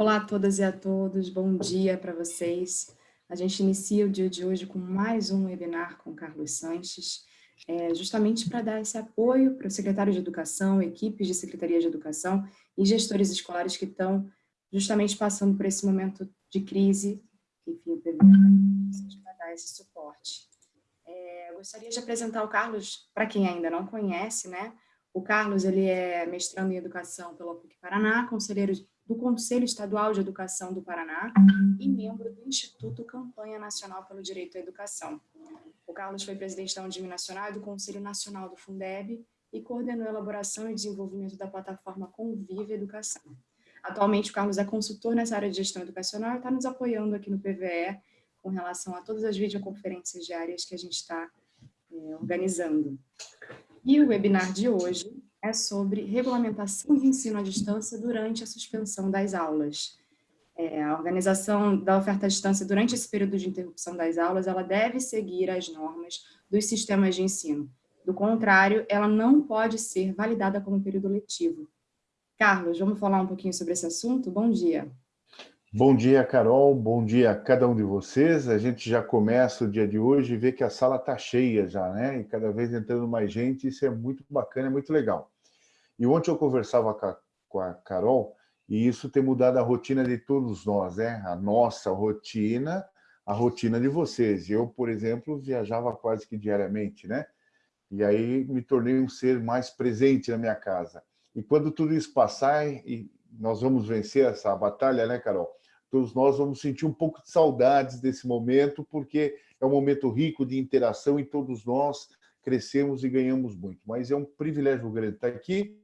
Olá a todas e a todos, bom dia para vocês. A gente inicia o dia de hoje com mais um webinar com Carlos Sanches, é, justamente para dar esse apoio para o secretário de Educação, equipes de Secretaria de Educação e gestores escolares que estão justamente passando por esse momento de crise, enfim, o para dar esse suporte. É, gostaria de apresentar o Carlos, para quem ainda não conhece, né? O Carlos ele é mestrando em Educação pela PUC Paraná, conselheiro do Conselho Estadual de Educação do Paraná e membro do Instituto Campanha Nacional pelo Direito à Educação. O Carlos foi presidente da Undime Nacional e do Conselho Nacional do Fundeb e coordenou a elaboração e desenvolvimento da plataforma Convive Educação. Atualmente, o Carlos é consultor nessa área de gestão educacional e está nos apoiando aqui no PVE com relação a todas as videoconferências diárias que a gente está é, organizando. E o webinar de hoje é sobre regulamentação de ensino à distância durante a suspensão das aulas. É, a organização da oferta à distância durante esse período de interrupção das aulas, ela deve seguir as normas dos sistemas de ensino. Do contrário, ela não pode ser validada como período letivo. Carlos, vamos falar um pouquinho sobre esse assunto? Bom dia. Bom dia, Carol. Bom dia a cada um de vocês. A gente já começa o dia de hoje e vê que a sala está cheia já, né? E cada vez entrando mais gente, isso é muito bacana, é muito legal. E ontem eu conversava com a, com a Carol e isso tem mudado a rotina de todos nós, né? A nossa rotina, a rotina de vocês. Eu, por exemplo, viajava quase que diariamente, né? E aí me tornei um ser mais presente na minha casa. E quando tudo isso passar, e nós vamos vencer essa batalha, né, Carol? Todos nós vamos sentir um pouco de saudades desse momento, porque é um momento rico de interação e todos nós crescemos e ganhamos muito. Mas é um privilégio grande estar aqui,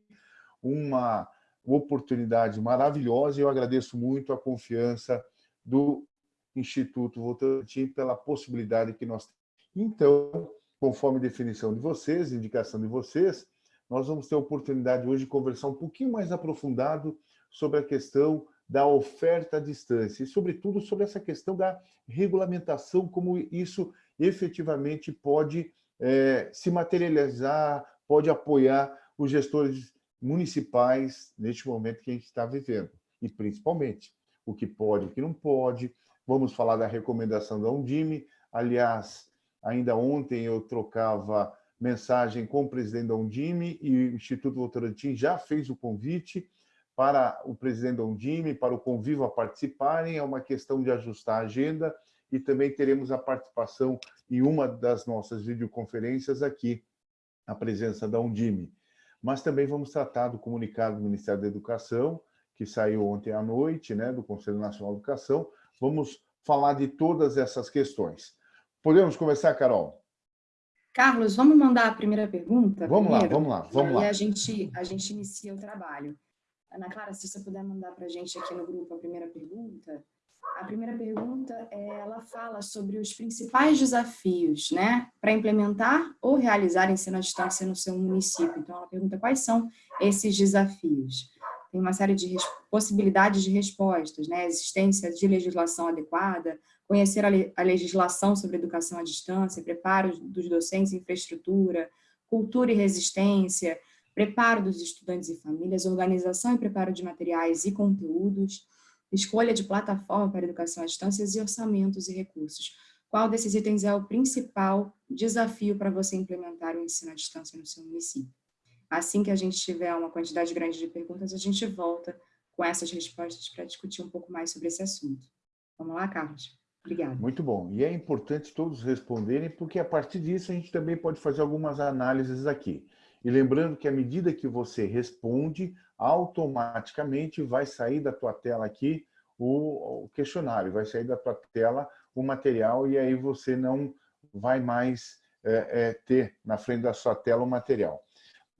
uma oportunidade maravilhosa e eu agradeço muito a confiança do Instituto Votorantim pela possibilidade que nós temos. Então, conforme definição de vocês, indicação de vocês, nós vamos ter a oportunidade hoje de conversar um pouquinho mais aprofundado sobre a questão da oferta à distância e, sobretudo, sobre essa questão da regulamentação, como isso efetivamente pode é, se materializar, pode apoiar os gestores municipais neste momento que a gente está vivendo. E, principalmente, o que pode e o que não pode. Vamos falar da recomendação da Undime. Aliás, ainda ontem eu trocava mensagem com o presidente da Undime e o Instituto Votorantim já fez o convite para o presidente Ondime, para o Conviva participarem, é uma questão de ajustar a agenda e também teremos a participação em uma das nossas videoconferências aqui, a presença da Undime. Mas também vamos tratar do comunicado do Ministério da Educação, que saiu ontem à noite, né, do Conselho Nacional de Educação. Vamos falar de todas essas questões. Podemos começar, Carol? Carlos, vamos mandar a primeira pergunta? Vamos primeiro? lá, vamos lá, vamos e lá. a gente, a gente inicia o trabalho. Ana Clara, se você puder mandar para a gente aqui no grupo a primeira pergunta. A primeira pergunta, é, ela fala sobre os principais desafios né, para implementar ou realizar ensino à distância no seu município. Então, ela pergunta quais são esses desafios. Tem uma série de possibilidades de respostas, né? existência de legislação adequada, conhecer a, le a legislação sobre educação à distância, preparo dos docentes, infraestrutura, cultura e resistência, preparo dos estudantes e famílias, organização e preparo de materiais e conteúdos, escolha de plataforma para educação à distância e orçamentos e recursos. Qual desses itens é o principal desafio para você implementar o ensino à distância no seu município? Assim que a gente tiver uma quantidade grande de perguntas, a gente volta com essas respostas para discutir um pouco mais sobre esse assunto. Vamos lá, Carlos? Obrigada. Muito bom. E é importante todos responderem, porque a partir disso a gente também pode fazer algumas análises aqui. E lembrando que à medida que você responde, automaticamente vai sair da tua tela aqui o, questionário, vai sair da tua tela o material e aí você não vai mais é, é, ter na frente da sua tela o material.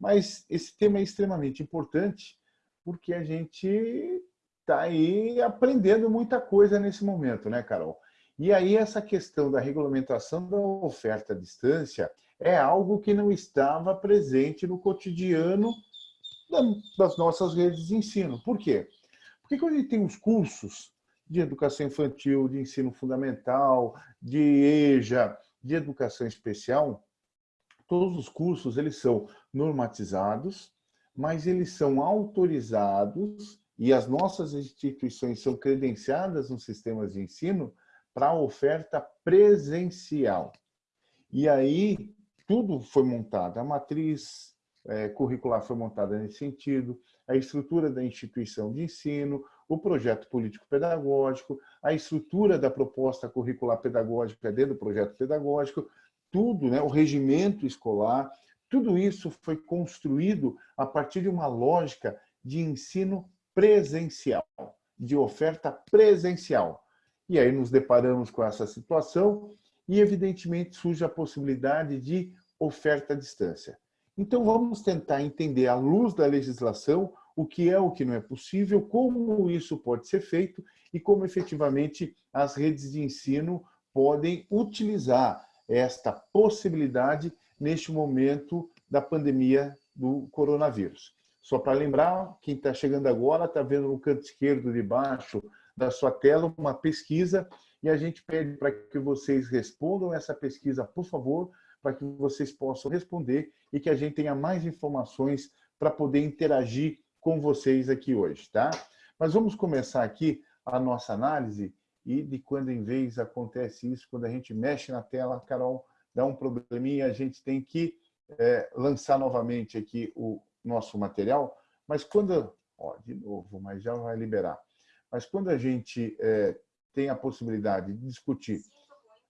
Mas esse tema é extremamente importante porque a gente está aí aprendendo muita coisa nesse momento, né, Carol? E aí essa questão da regulamentação da oferta à distância é algo que não estava presente no cotidiano das nossas redes de ensino. Por quê? Porque quando a gente tem os cursos de educação infantil, de ensino fundamental, de EJA, de educação especial, todos os cursos eles são normatizados, mas eles são autorizados e as nossas instituições são credenciadas nos sistemas de ensino para a oferta presencial. E aí, tudo foi montado, a matriz é, curricular foi montada nesse sentido, a estrutura da instituição de ensino, o projeto político-pedagógico, a estrutura da proposta curricular pedagógica dentro do projeto pedagógico, tudo, né, o regimento escolar, tudo isso foi construído a partir de uma lógica de ensino presencial, de oferta presencial. E aí nos deparamos com essa situação e, evidentemente, surge a possibilidade de oferta à distância. Então, vamos tentar entender, à luz da legislação, o que é o que não é possível, como isso pode ser feito e como efetivamente as redes de ensino podem utilizar esta possibilidade neste momento da pandemia do coronavírus. Só para lembrar, quem está chegando agora está vendo no canto esquerdo de baixo da sua tela uma pesquisa e a gente pede para que vocês respondam essa pesquisa, por favor, para que vocês possam responder e que a gente tenha mais informações para poder interagir com vocês aqui hoje, tá? Mas vamos começar aqui a nossa análise e de quando em vez acontece isso, quando a gente mexe na tela, Carol, dá um probleminha, a gente tem que é, lançar novamente aqui o nosso material, mas quando... Ó, de novo, mas já vai liberar. Mas quando a gente é, tem a possibilidade de discutir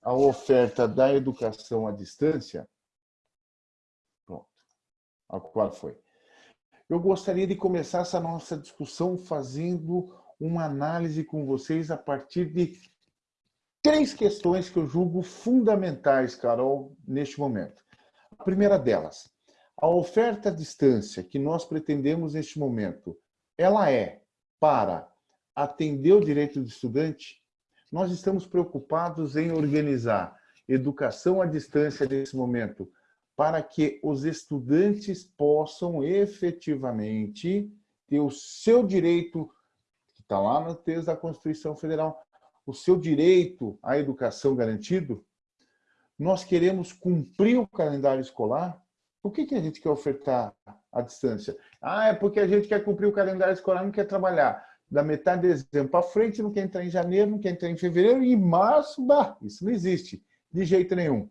a oferta da educação à distância, pronto, qual foi? Eu gostaria de começar essa nossa discussão fazendo uma análise com vocês a partir de três questões que eu julgo fundamentais, Carol, neste momento. A primeira delas, a oferta à distância que nós pretendemos neste momento, ela é para atender o direito do estudante? Nós estamos preocupados em organizar educação à distância nesse momento para que os estudantes possam efetivamente ter o seu direito, que está lá no texto da Constituição Federal, o seu direito à educação garantido? Nós queremos cumprir o calendário escolar? Por que, que a gente quer ofertar à distância? Ah, é porque a gente quer cumprir o calendário escolar, não quer trabalhar. Da metade de dezembro para frente, não quer entrar em janeiro, não quer entrar em fevereiro, e em março, bah, isso não existe, de jeito nenhum.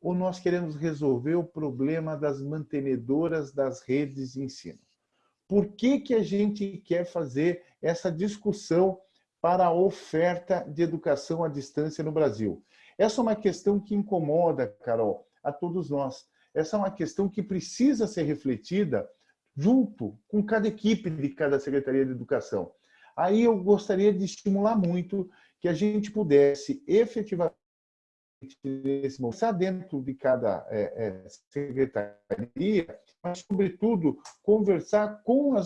Ou nós queremos resolver o problema das mantenedoras das redes de ensino? Por que, que a gente quer fazer essa discussão para a oferta de educação à distância no Brasil? Essa é uma questão que incomoda, Carol, a todos nós. Essa é uma questão que precisa ser refletida junto com cada equipe de cada Secretaria de Educação. Aí eu gostaria de estimular muito que a gente pudesse efetivamente nesse momento, dentro de cada é, é, secretaria, mas, sobretudo, conversar com a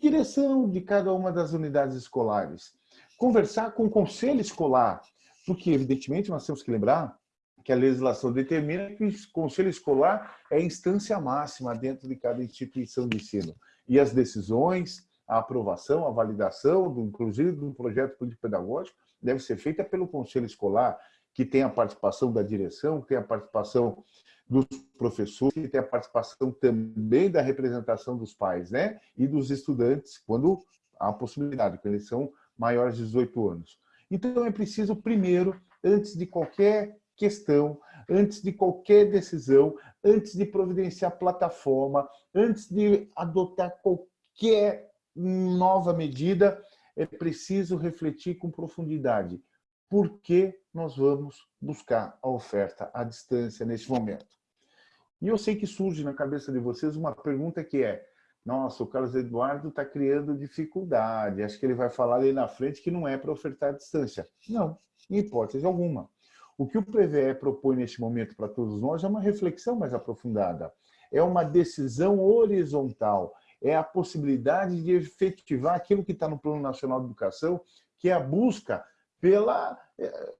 direção de cada uma das unidades escolares, conversar com o conselho escolar, porque, evidentemente, nós temos que lembrar que a legislação determina que o conselho escolar é a instância máxima dentro de cada instituição de ensino. E as decisões, a aprovação, a validação, do, inclusive do projeto político-pedagógico, deve ser feita pelo conselho escolar, que tem a participação da direção, que tem a participação dos professores, que tem a participação também da representação dos pais né? e dos estudantes, quando há possibilidade, quando eles são maiores de 18 anos. Então, é preciso, primeiro, antes de qualquer questão, antes de qualquer decisão, antes de providenciar plataforma, antes de adotar qualquer nova medida, é preciso refletir com profundidade por que nós vamos buscar a oferta à distância neste momento. E eu sei que surge na cabeça de vocês uma pergunta que é nossa, o Carlos Eduardo está criando dificuldade, acho que ele vai falar ali na frente que não é para ofertar à distância. Não, em hipótese alguma. O que o PVE propõe neste momento para todos nós é uma reflexão mais aprofundada. É uma decisão horizontal. É a possibilidade de efetivar aquilo que está no Plano Nacional de Educação, que é a busca pela eh,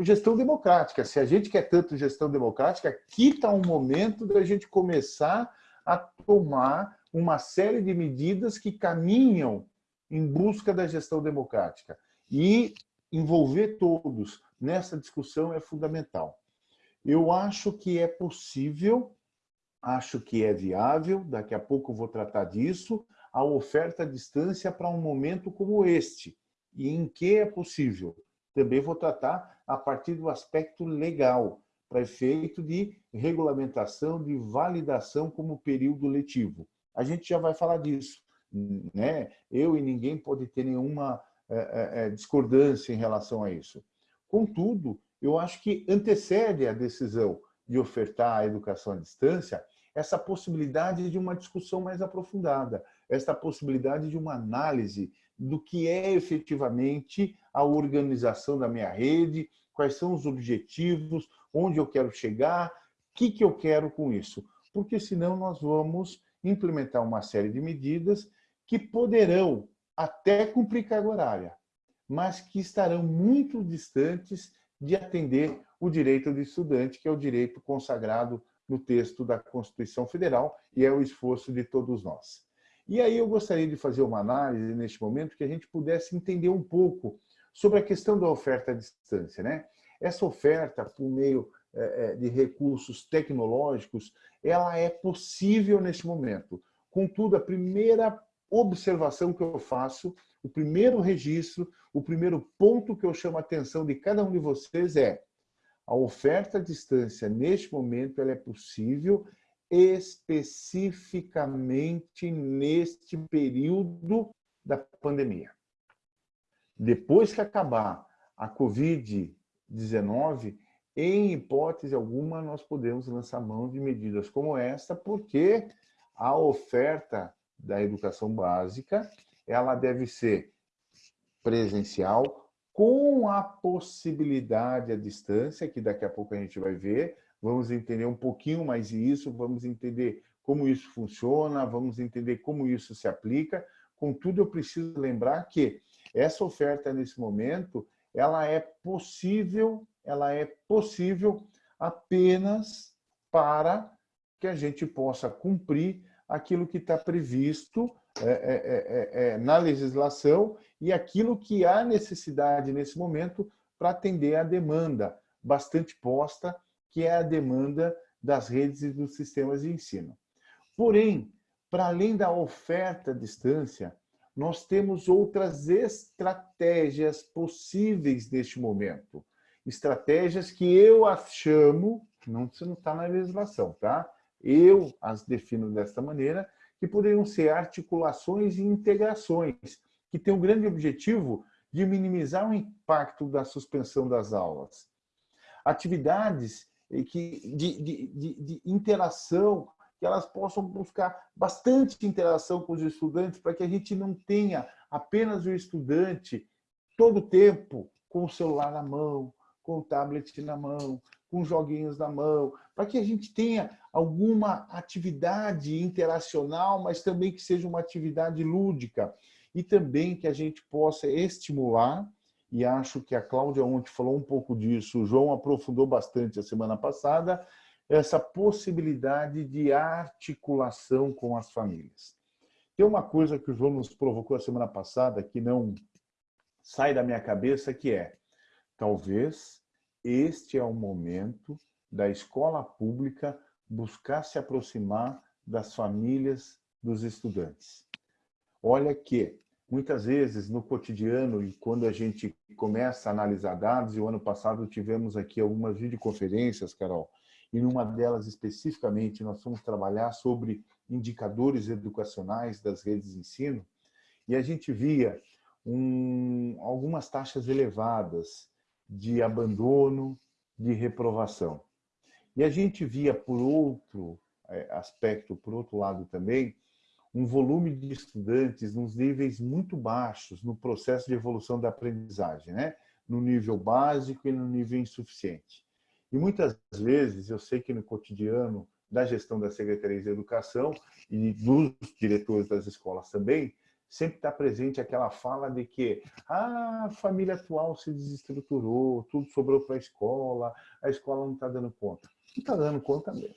gestão democrática. Se a gente quer tanto gestão democrática, aqui está um momento da gente começar a tomar uma série de medidas que caminham em busca da gestão democrática. E envolver todos nessa discussão é fundamental. Eu acho que é possível, acho que é viável, daqui a pouco vou tratar disso, a oferta à distância para um momento como este e em que é possível. Também vou tratar a partir do aspecto legal, para efeito de regulamentação, de validação como período letivo. A gente já vai falar disso. Né? Eu e ninguém pode ter nenhuma é, é, discordância em relação a isso. Contudo, eu acho que antecede a decisão de ofertar a educação à distância essa possibilidade de uma discussão mais aprofundada, esta possibilidade de uma análise do que é efetivamente a organização da minha rede, quais são os objetivos, onde eu quero chegar, o que, que eu quero com isso. Porque senão nós vamos implementar uma série de medidas que poderão até cumprir carga horária, mas que estarão muito distantes de atender o direito do estudante, que é o direito consagrado no texto da Constituição Federal e é o esforço de todos nós. E aí eu gostaria de fazer uma análise neste momento que a gente pudesse entender um pouco sobre a questão da oferta à distância. Né? Essa oferta, por meio é, é, de recursos tecnológicos, ela é possível neste momento. Contudo, a primeira observação que eu faço, o primeiro registro, o primeiro ponto que eu chamo a atenção de cada um de vocês é a oferta à distância, neste momento, ela é possível especificamente neste período da pandemia. Depois que acabar a Covid-19, em hipótese alguma, nós podemos lançar mão de medidas como esta, porque a oferta da educação básica ela deve ser presencial, com a possibilidade à distância, que daqui a pouco a gente vai ver, vamos entender um pouquinho mais isso, vamos entender como isso funciona, vamos entender como isso se aplica. Contudo, eu preciso lembrar que essa oferta nesse momento, ela é possível, ela é possível apenas para que a gente possa cumprir aquilo que está previsto é, é, é, é, na legislação e aquilo que há necessidade nesse momento para atender a demanda bastante posta, que é a demanda das redes e dos sistemas de ensino. Porém, para além da oferta à distância, nós temos outras estratégias possíveis neste momento. Estratégias que eu as chamo, não, não está na legislação, tá? Eu as defino desta maneira, que poderiam ser articulações e integrações, que têm o um grande objetivo de minimizar o impacto da suspensão das aulas. Atividades que, de, de, de, de interação, que elas possam buscar bastante interação com os estudantes, para que a gente não tenha apenas o estudante todo o tempo com o celular na mão, com o tablet na mão, com joguinhos na mão, para que a gente tenha alguma atividade interacional, mas também que seja uma atividade lúdica e também que a gente possa estimular, e acho que a Cláudia ontem falou um pouco disso, o João aprofundou bastante a semana passada, essa possibilidade de articulação com as famílias. Tem uma coisa que o João nos provocou a semana passada que não sai da minha cabeça, que é, talvez este é o momento da escola pública buscar se aproximar das famílias dos estudantes. Olha que, muitas vezes, no cotidiano, e quando a gente começa a analisar dados, e o ano passado tivemos aqui algumas videoconferências, Carol, e numa delas especificamente nós fomos trabalhar sobre indicadores educacionais das redes de ensino, e a gente via um, algumas taxas elevadas de abandono, de reprovação. E a gente via, por outro é, aspecto, por outro lado também, um volume de estudantes nos níveis muito baixos no processo de evolução da aprendizagem, né? no nível básico e no nível insuficiente. E muitas vezes, eu sei que no cotidiano da gestão da Secretaria de Educação e dos diretores das escolas também, sempre está presente aquela fala de que ah, a família atual se desestruturou, tudo sobrou para a escola, a escola não está dando conta. Não está dando conta mesmo.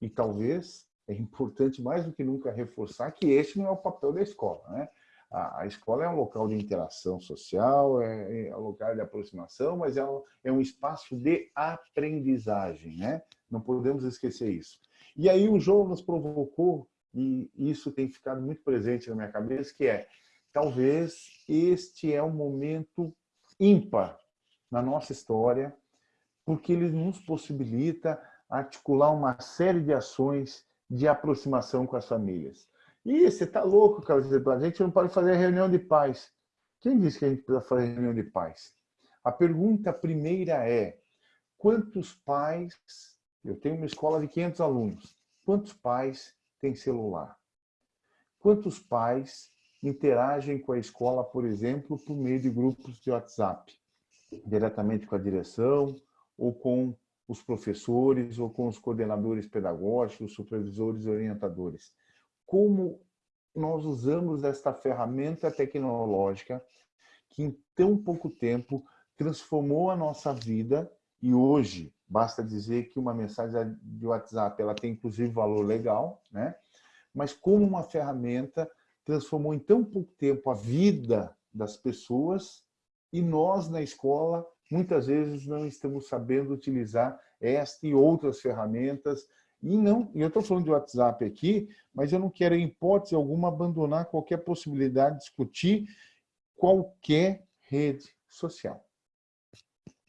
E talvez é importante mais do que nunca reforçar que este não é o papel da escola. Né? A, a escola é um local de interação social, é, é um lugar de aproximação, mas é um, é um espaço de aprendizagem. Né? Não podemos esquecer isso. E aí o João nos provocou e isso tem ficado muito presente na minha cabeça, que é, talvez este é um momento ímpar na nossa história, porque ele nos possibilita articular uma série de ações de aproximação com as famílias. E você está louco, Carlos? A gente não pode fazer reunião de paz. Quem disse que a gente precisa fazer reunião de paz? A pergunta primeira é, quantos pais, eu tenho uma escola de 500 alunos, quantos pais têm celular? Quantos pais interagem com a escola, por exemplo, por meio de grupos de WhatsApp? Diretamente com a direção, ou com os professores, ou com os coordenadores pedagógicos, supervisores orientadores. Como nós usamos esta ferramenta tecnológica que em tão pouco tempo transformou a nossa vida e hoje basta dizer que uma mensagem de WhatsApp ela tem inclusive valor legal, né? Mas como uma ferramenta transformou em tão pouco tempo a vida das pessoas e nós na escola muitas vezes não estamos sabendo utilizar esta e outras ferramentas e não, eu estou falando de WhatsApp aqui, mas eu não quero em hipótese alguma abandonar qualquer possibilidade de discutir qualquer rede social.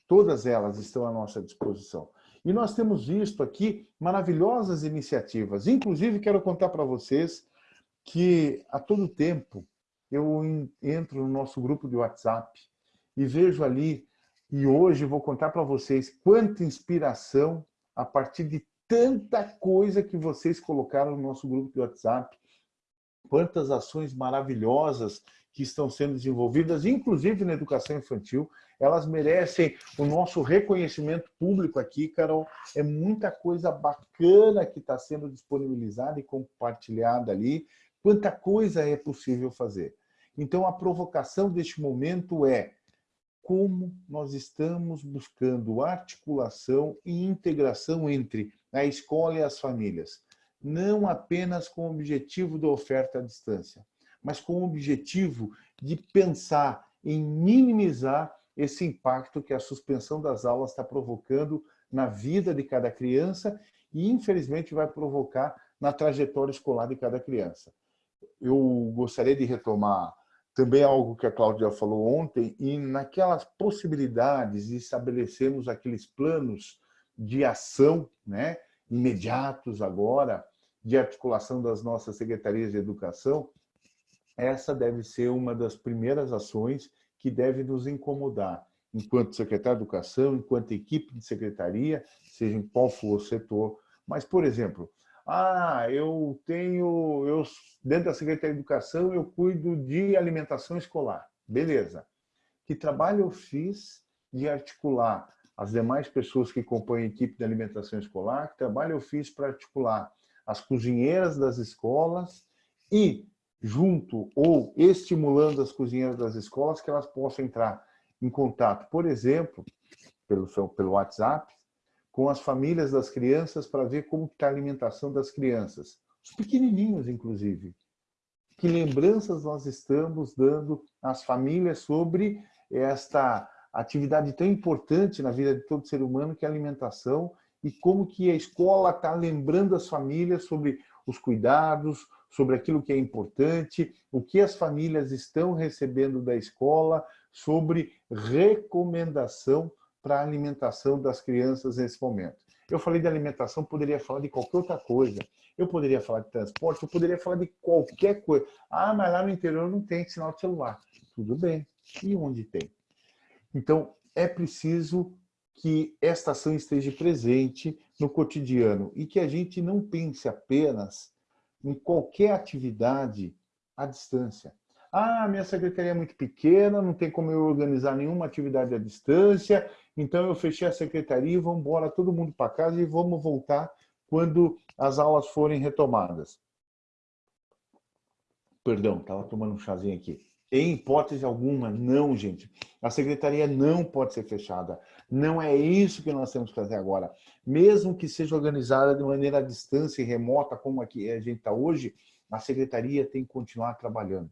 Todas elas estão à nossa disposição. E nós temos visto aqui maravilhosas iniciativas. Inclusive, quero contar para vocês que a todo tempo eu entro no nosso grupo de WhatsApp e vejo ali, e hoje vou contar para vocês quanta inspiração a partir de tanta coisa que vocês colocaram no nosso grupo de WhatsApp, quantas ações maravilhosas que estão sendo desenvolvidas, inclusive na educação infantil, elas merecem o nosso reconhecimento público aqui, Carol. É muita coisa bacana que está sendo disponibilizada e compartilhada ali. Quanta coisa é possível fazer. Então, a provocação deste momento é como nós estamos buscando articulação e integração entre a escola e as famílias, não apenas com o objetivo da oferta à distância, mas com o objetivo de pensar em minimizar esse impacto que a suspensão das aulas está provocando na vida de cada criança e, infelizmente, vai provocar na trajetória escolar de cada criança. Eu gostaria de retomar também algo que a Cláudia falou ontem, e naquelas possibilidades de estabelecermos aqueles planos de ação né, imediatos agora, de articulação das nossas secretarias de educação, essa deve ser uma das primeiras ações que deve nos incomodar, enquanto secretário de Educação, enquanto equipe de secretaria, seja em qual for o setor. Mas, por exemplo, ah, eu tenho, eu dentro da Secretaria de Educação, eu cuido de alimentação escolar. Beleza. Que trabalho eu fiz de articular as demais pessoas que compõem a equipe de alimentação escolar? Que trabalho eu fiz para articular as cozinheiras das escolas e junto ou estimulando as cozinheiras das escolas que elas possam entrar em contato, por exemplo, pelo, pelo WhatsApp, com as famílias das crianças para ver como está a alimentação das crianças. Os pequenininhos, inclusive. Que lembranças nós estamos dando às famílias sobre esta atividade tão importante na vida de todo ser humano, que é a alimentação, e como que a escola está lembrando as famílias sobre os cuidados, sobre aquilo que é importante, o que as famílias estão recebendo da escola, sobre recomendação para a alimentação das crianças nesse momento. Eu falei de alimentação, poderia falar de qualquer outra coisa. Eu poderia falar de transporte, eu poderia falar de qualquer coisa. Ah, mas lá no interior não tem sinal de celular. Tudo bem. E onde tem? Então, é preciso que esta ação esteja presente no cotidiano e que a gente não pense apenas em qualquer atividade à distância. Ah, minha secretaria é muito pequena, não tem como eu organizar nenhuma atividade à distância, então eu fechei a secretaria e vamos embora todo mundo para casa e vamos voltar quando as aulas forem retomadas. Perdão, estava tomando um chazinho aqui. Em hipótese alguma, não, gente. A secretaria não pode ser fechada. Não é isso que nós temos que fazer agora. Mesmo que seja organizada de maneira à distância e remota, como aqui a gente está hoje, a secretaria tem que continuar trabalhando.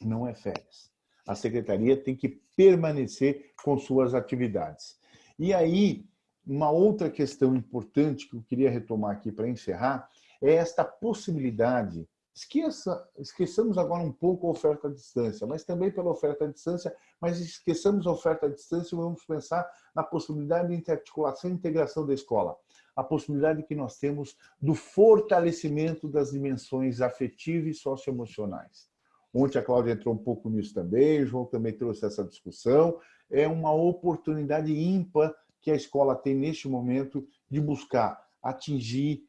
Não é férias. A secretaria tem que permanecer com suas atividades. E aí, uma outra questão importante que eu queria retomar aqui para encerrar é esta possibilidade Esqueça, esqueçamos agora um pouco a oferta à distância, mas também pela oferta à distância, mas esqueçamos a oferta à distância e vamos pensar na possibilidade de interarticulação e integração da escola. A possibilidade que nós temos do fortalecimento das dimensões afetivas e socioemocionais. Ontem a Cláudia entrou um pouco nisso também, o João também trouxe essa discussão. É uma oportunidade ímpar que a escola tem neste momento de buscar atingir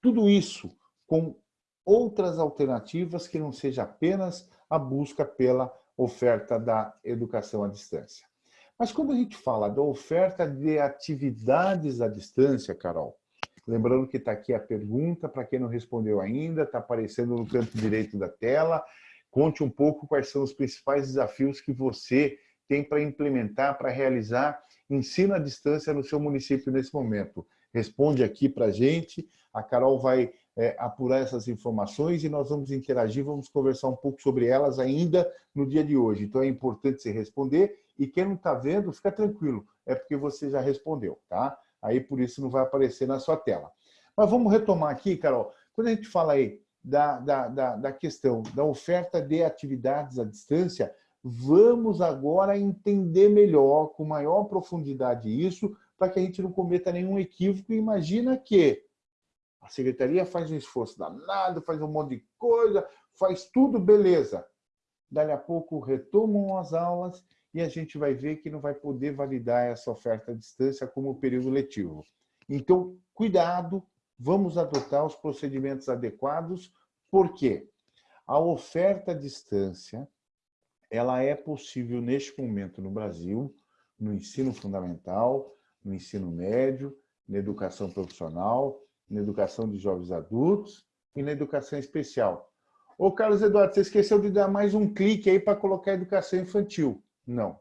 tudo isso com outras alternativas que não seja apenas a busca pela oferta da educação à distância. Mas quando a gente fala da oferta de atividades à distância, Carol, lembrando que está aqui a pergunta, para quem não respondeu ainda, está aparecendo no canto direito da tela, conte um pouco quais são os principais desafios que você tem para implementar, para realizar ensino à distância no seu município nesse momento. Responde aqui para a gente, a Carol vai é, apurar essas informações e nós vamos interagir, vamos conversar um pouco sobre elas ainda no dia de hoje. Então é importante você responder e quem não está vendo, fica tranquilo, é porque você já respondeu, tá? Aí por isso não vai aparecer na sua tela. Mas vamos retomar aqui, Carol, quando a gente fala aí da, da, da, da questão da oferta de atividades à distância, vamos agora entender melhor, com maior profundidade isso, para que a gente não cometa nenhum equívoco. Imagina que a secretaria faz um esforço danado, faz um monte de coisa, faz tudo, beleza. Dali a pouco retomam as aulas e a gente vai ver que não vai poder validar essa oferta à distância como período letivo. Então, cuidado, vamos adotar os procedimentos adequados, porque a oferta à distância ela é possível neste momento no Brasil, no ensino fundamental, no ensino médio, na educação profissional, na educação de jovens adultos e na educação especial. Ô, Carlos Eduardo, você esqueceu de dar mais um clique aí para colocar educação infantil. Não,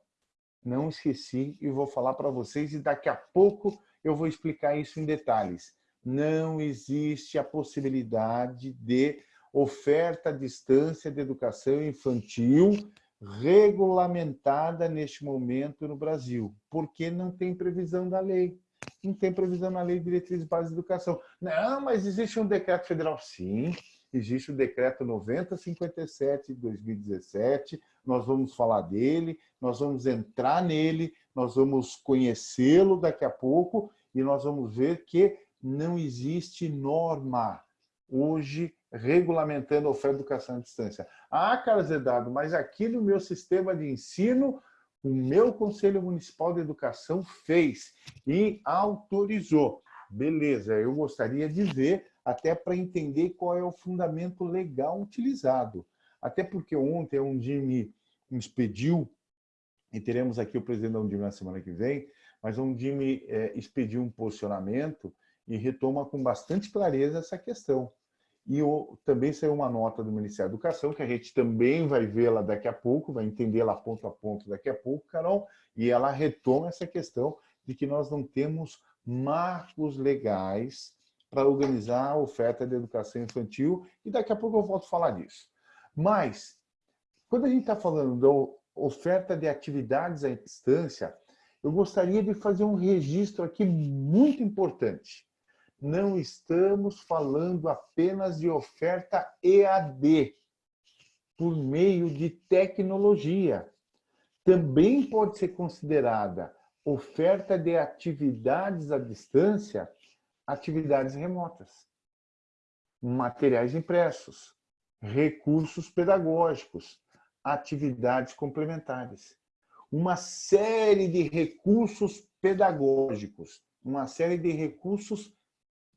não esqueci e vou falar para vocês e daqui a pouco eu vou explicar isso em detalhes. Não existe a possibilidade de oferta à distância de educação infantil regulamentada neste momento no Brasil, porque não tem previsão da lei não tem previsão na Lei de Diretrizes Básicas de Educação. Não, mas existe um decreto federal. Sim, existe o decreto 9057 de 2017, nós vamos falar dele, nós vamos entrar nele, nós vamos conhecê-lo daqui a pouco e nós vamos ver que não existe norma hoje regulamentando a oferta de educação à distância. Ah, Carlos Eduardo, mas aqui no meu sistema de ensino o meu Conselho Municipal de Educação fez e autorizou. Beleza, eu gostaria de ver, até para entender qual é o fundamento legal utilizado. Até porque ontem a Undime expediu, e teremos aqui o presidente da Undime na semana que vem, mas a Undime é, expediu um posicionamento e retoma com bastante clareza essa questão. E o, também saiu uma nota do Ministério da Educação, que a gente também vai vê-la daqui a pouco, vai entendê-la ponto a ponto daqui a pouco, Carol, e ela retoma essa questão de que nós não temos marcos legais para organizar a oferta de educação infantil, e daqui a pouco eu volto a falar disso. Mas, quando a gente está falando da oferta de atividades à distância, eu gostaria de fazer um registro aqui muito importante não estamos falando apenas de oferta EAD, por meio de tecnologia. Também pode ser considerada oferta de atividades à distância, atividades remotas, materiais impressos, recursos pedagógicos, atividades complementares. Uma série de recursos pedagógicos, uma série de recursos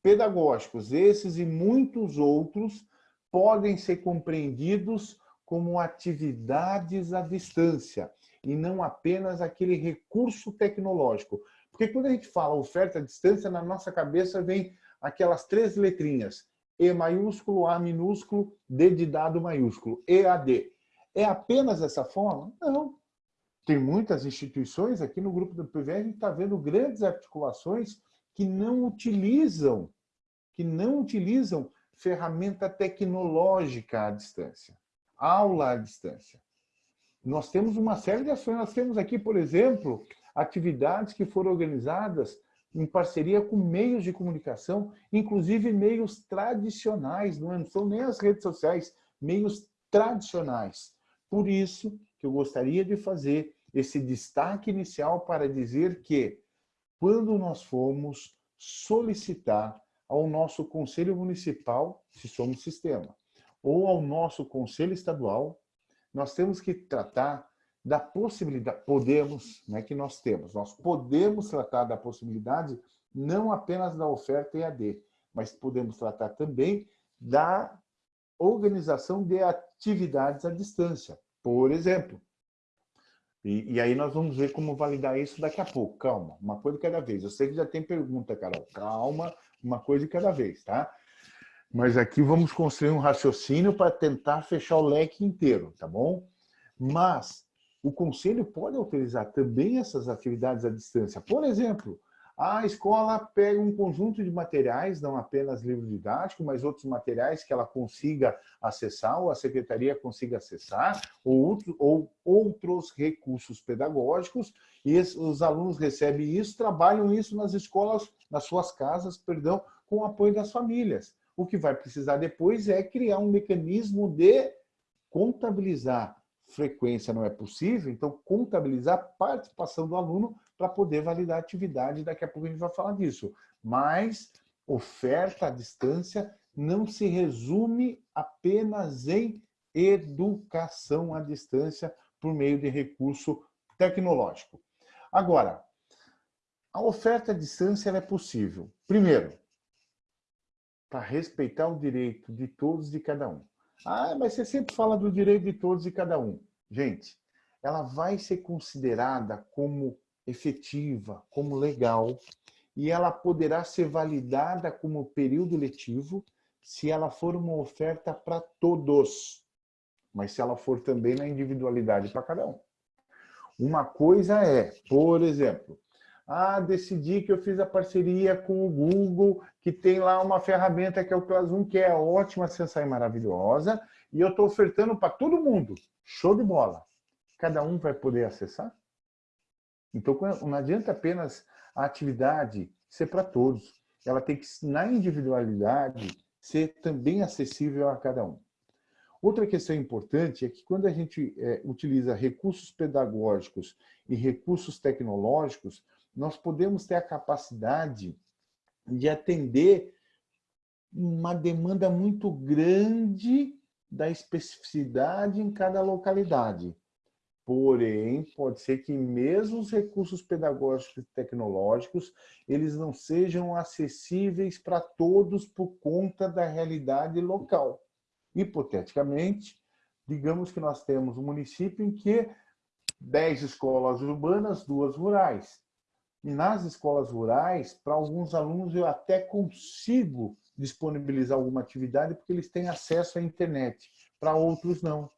pedagógicos, esses e muitos outros, podem ser compreendidos como atividades à distância e não apenas aquele recurso tecnológico. Porque quando a gente fala oferta à distância, na nossa cabeça vem aquelas três letrinhas, E maiúsculo, A minúsculo, D de dado maiúsculo, EAD. É apenas essa forma? Não. Tem muitas instituições, aqui no grupo do PVR, a gente está vendo grandes articulações que não utilizam, que não utilizam ferramenta tecnológica à distância, aula à distância. Nós temos uma série de ações, nós temos aqui, por exemplo, atividades que foram organizadas em parceria com meios de comunicação, inclusive meios tradicionais, não é, são nem as redes sociais, meios tradicionais. Por isso que eu gostaria de fazer esse destaque inicial para dizer que, quando nós formos solicitar ao nosso Conselho Municipal, se somos sistema, ou ao nosso Conselho Estadual, nós temos que tratar da possibilidade, podemos, não é que nós temos, nós podemos tratar da possibilidade não apenas da oferta EAD, mas podemos tratar também da organização de atividades à distância, por exemplo. E, e, aí nós vamos ver como validar isso daqui a pouco. Calma, uma coisa cada vez. Eu sei que já tem pergunta, Carol. Calma, uma coisa de cada vez, tá? Mas aqui vamos construir um raciocínio para tentar fechar o leque inteiro, tá bom? Mas o conselho pode autorizar também essas atividades à distância. Por exemplo, a escola pega um conjunto de materiais, não apenas livro didático, mas outros materiais que ela consiga acessar, ou a secretaria consiga acessar, ou, outro, ou outros recursos pedagógicos, e os alunos recebem isso, trabalham isso nas escolas, nas suas casas, perdão, com o apoio das famílias. O que vai precisar depois é criar um mecanismo de contabilizar frequência não é possível, então contabilizar a participação do aluno para poder validar a atividade, daqui a pouco a gente vai falar disso. Mas oferta à distância não se resume apenas em educação à distância por meio de recurso tecnológico. Agora, a oferta à distância é possível, primeiro, para respeitar o direito de todos e cada um. Ah, mas você sempre fala do direito de todos e cada um. Gente, ela vai ser considerada como efetiva, como legal, e ela poderá ser validada como período letivo se ela for uma oferta para todos, mas se ela for também na individualidade para cada um. Uma coisa é, por exemplo, ah, decidi que eu fiz a parceria com o Google, que tem lá uma ferramenta que é o Classroom, que é ótima, sensacional e maravilhosa, e eu estou ofertando para todo mundo. Show de bola. Cada um vai poder acessar? Então, não adianta apenas a atividade ser para todos. Ela tem que, na individualidade, ser também acessível a cada um. Outra questão importante é que quando a gente é, utiliza recursos pedagógicos e recursos tecnológicos, nós podemos ter a capacidade de atender uma demanda muito grande da especificidade em cada localidade. Porém, pode ser que mesmo os recursos pedagógicos e tecnológicos, eles não sejam acessíveis para todos por conta da realidade local. Hipoteticamente, digamos que nós temos um município em que 10 escolas urbanas, duas rurais. E nas escolas rurais, para alguns alunos, eu até consigo disponibilizar alguma atividade porque eles têm acesso à internet. Para outros, não.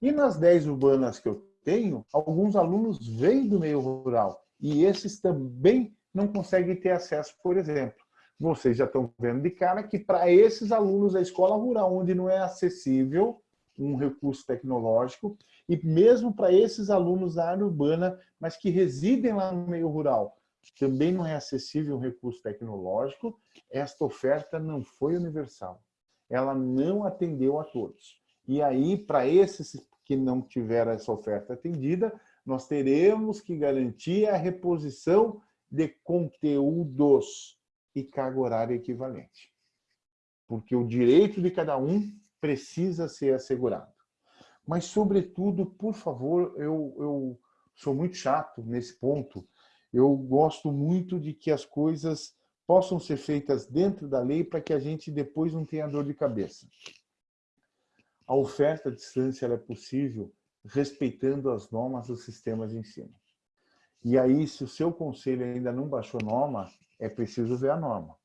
E nas 10 urbanas que eu tenho, alguns alunos vêm do meio rural. E esses também não conseguem ter acesso, por exemplo. Vocês já estão vendo de cara que para esses alunos da escola rural, onde não é acessível um recurso tecnológico, e mesmo para esses alunos da área urbana, mas que residem lá no meio rural, também não é acessível um recurso tecnológico, esta oferta não foi universal. Ela não atendeu a todos. E aí, para esses que não tiveram essa oferta atendida, nós teremos que garantir a reposição de conteúdos e carga horária equivalente. Porque o direito de cada um precisa ser assegurado. Mas, sobretudo, por favor, eu, eu sou muito chato nesse ponto, eu gosto muito de que as coisas possam ser feitas dentro da lei para que a gente depois não tenha dor de cabeça. A oferta à distância é possível respeitando as normas do sistema de ensino. E aí, se o seu conselho ainda não baixou norma, é preciso ver a norma.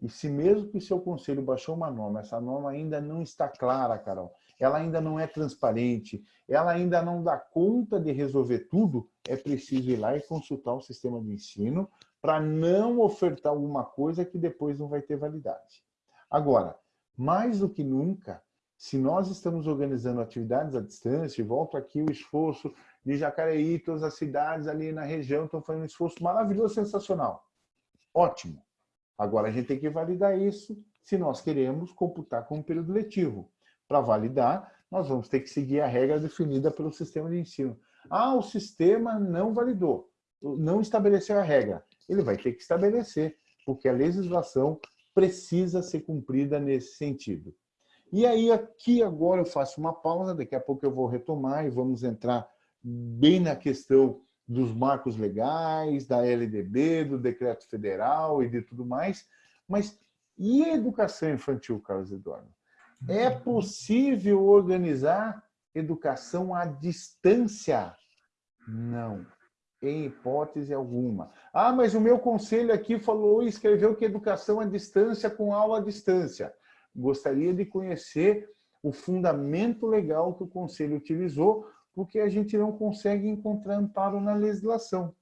E se mesmo que o seu conselho baixou uma norma, essa norma ainda não está clara, Carol, ela ainda não é transparente, ela ainda não dá conta de resolver tudo, é preciso ir lá e consultar o sistema de ensino para não ofertar alguma coisa que depois não vai ter validade. Agora, mais do que nunca, se nós estamos organizando atividades à distância, volto aqui o esforço de Jacareí, todas as cidades ali na região estão fazendo um esforço maravilhoso, sensacional. Ótimo. Agora a gente tem que validar isso se nós queremos computar como período letivo. Para validar, nós vamos ter que seguir a regra definida pelo sistema de ensino. Ah, o sistema não validou, não estabeleceu a regra. Ele vai ter que estabelecer, porque a legislação precisa ser cumprida nesse sentido. E aí, aqui agora eu faço uma pausa, daqui a pouco eu vou retomar e vamos entrar bem na questão dos marcos legais, da LDB, do decreto federal e de tudo mais. Mas e a educação infantil, Carlos Eduardo? É possível organizar educação à distância? Não, em hipótese alguma. Ah, mas o meu conselho aqui falou e escreveu que educação à distância com aula à distância. Gostaria de conhecer o fundamento legal que o conselho utilizou, porque a gente não consegue encontrar amparo na legislação.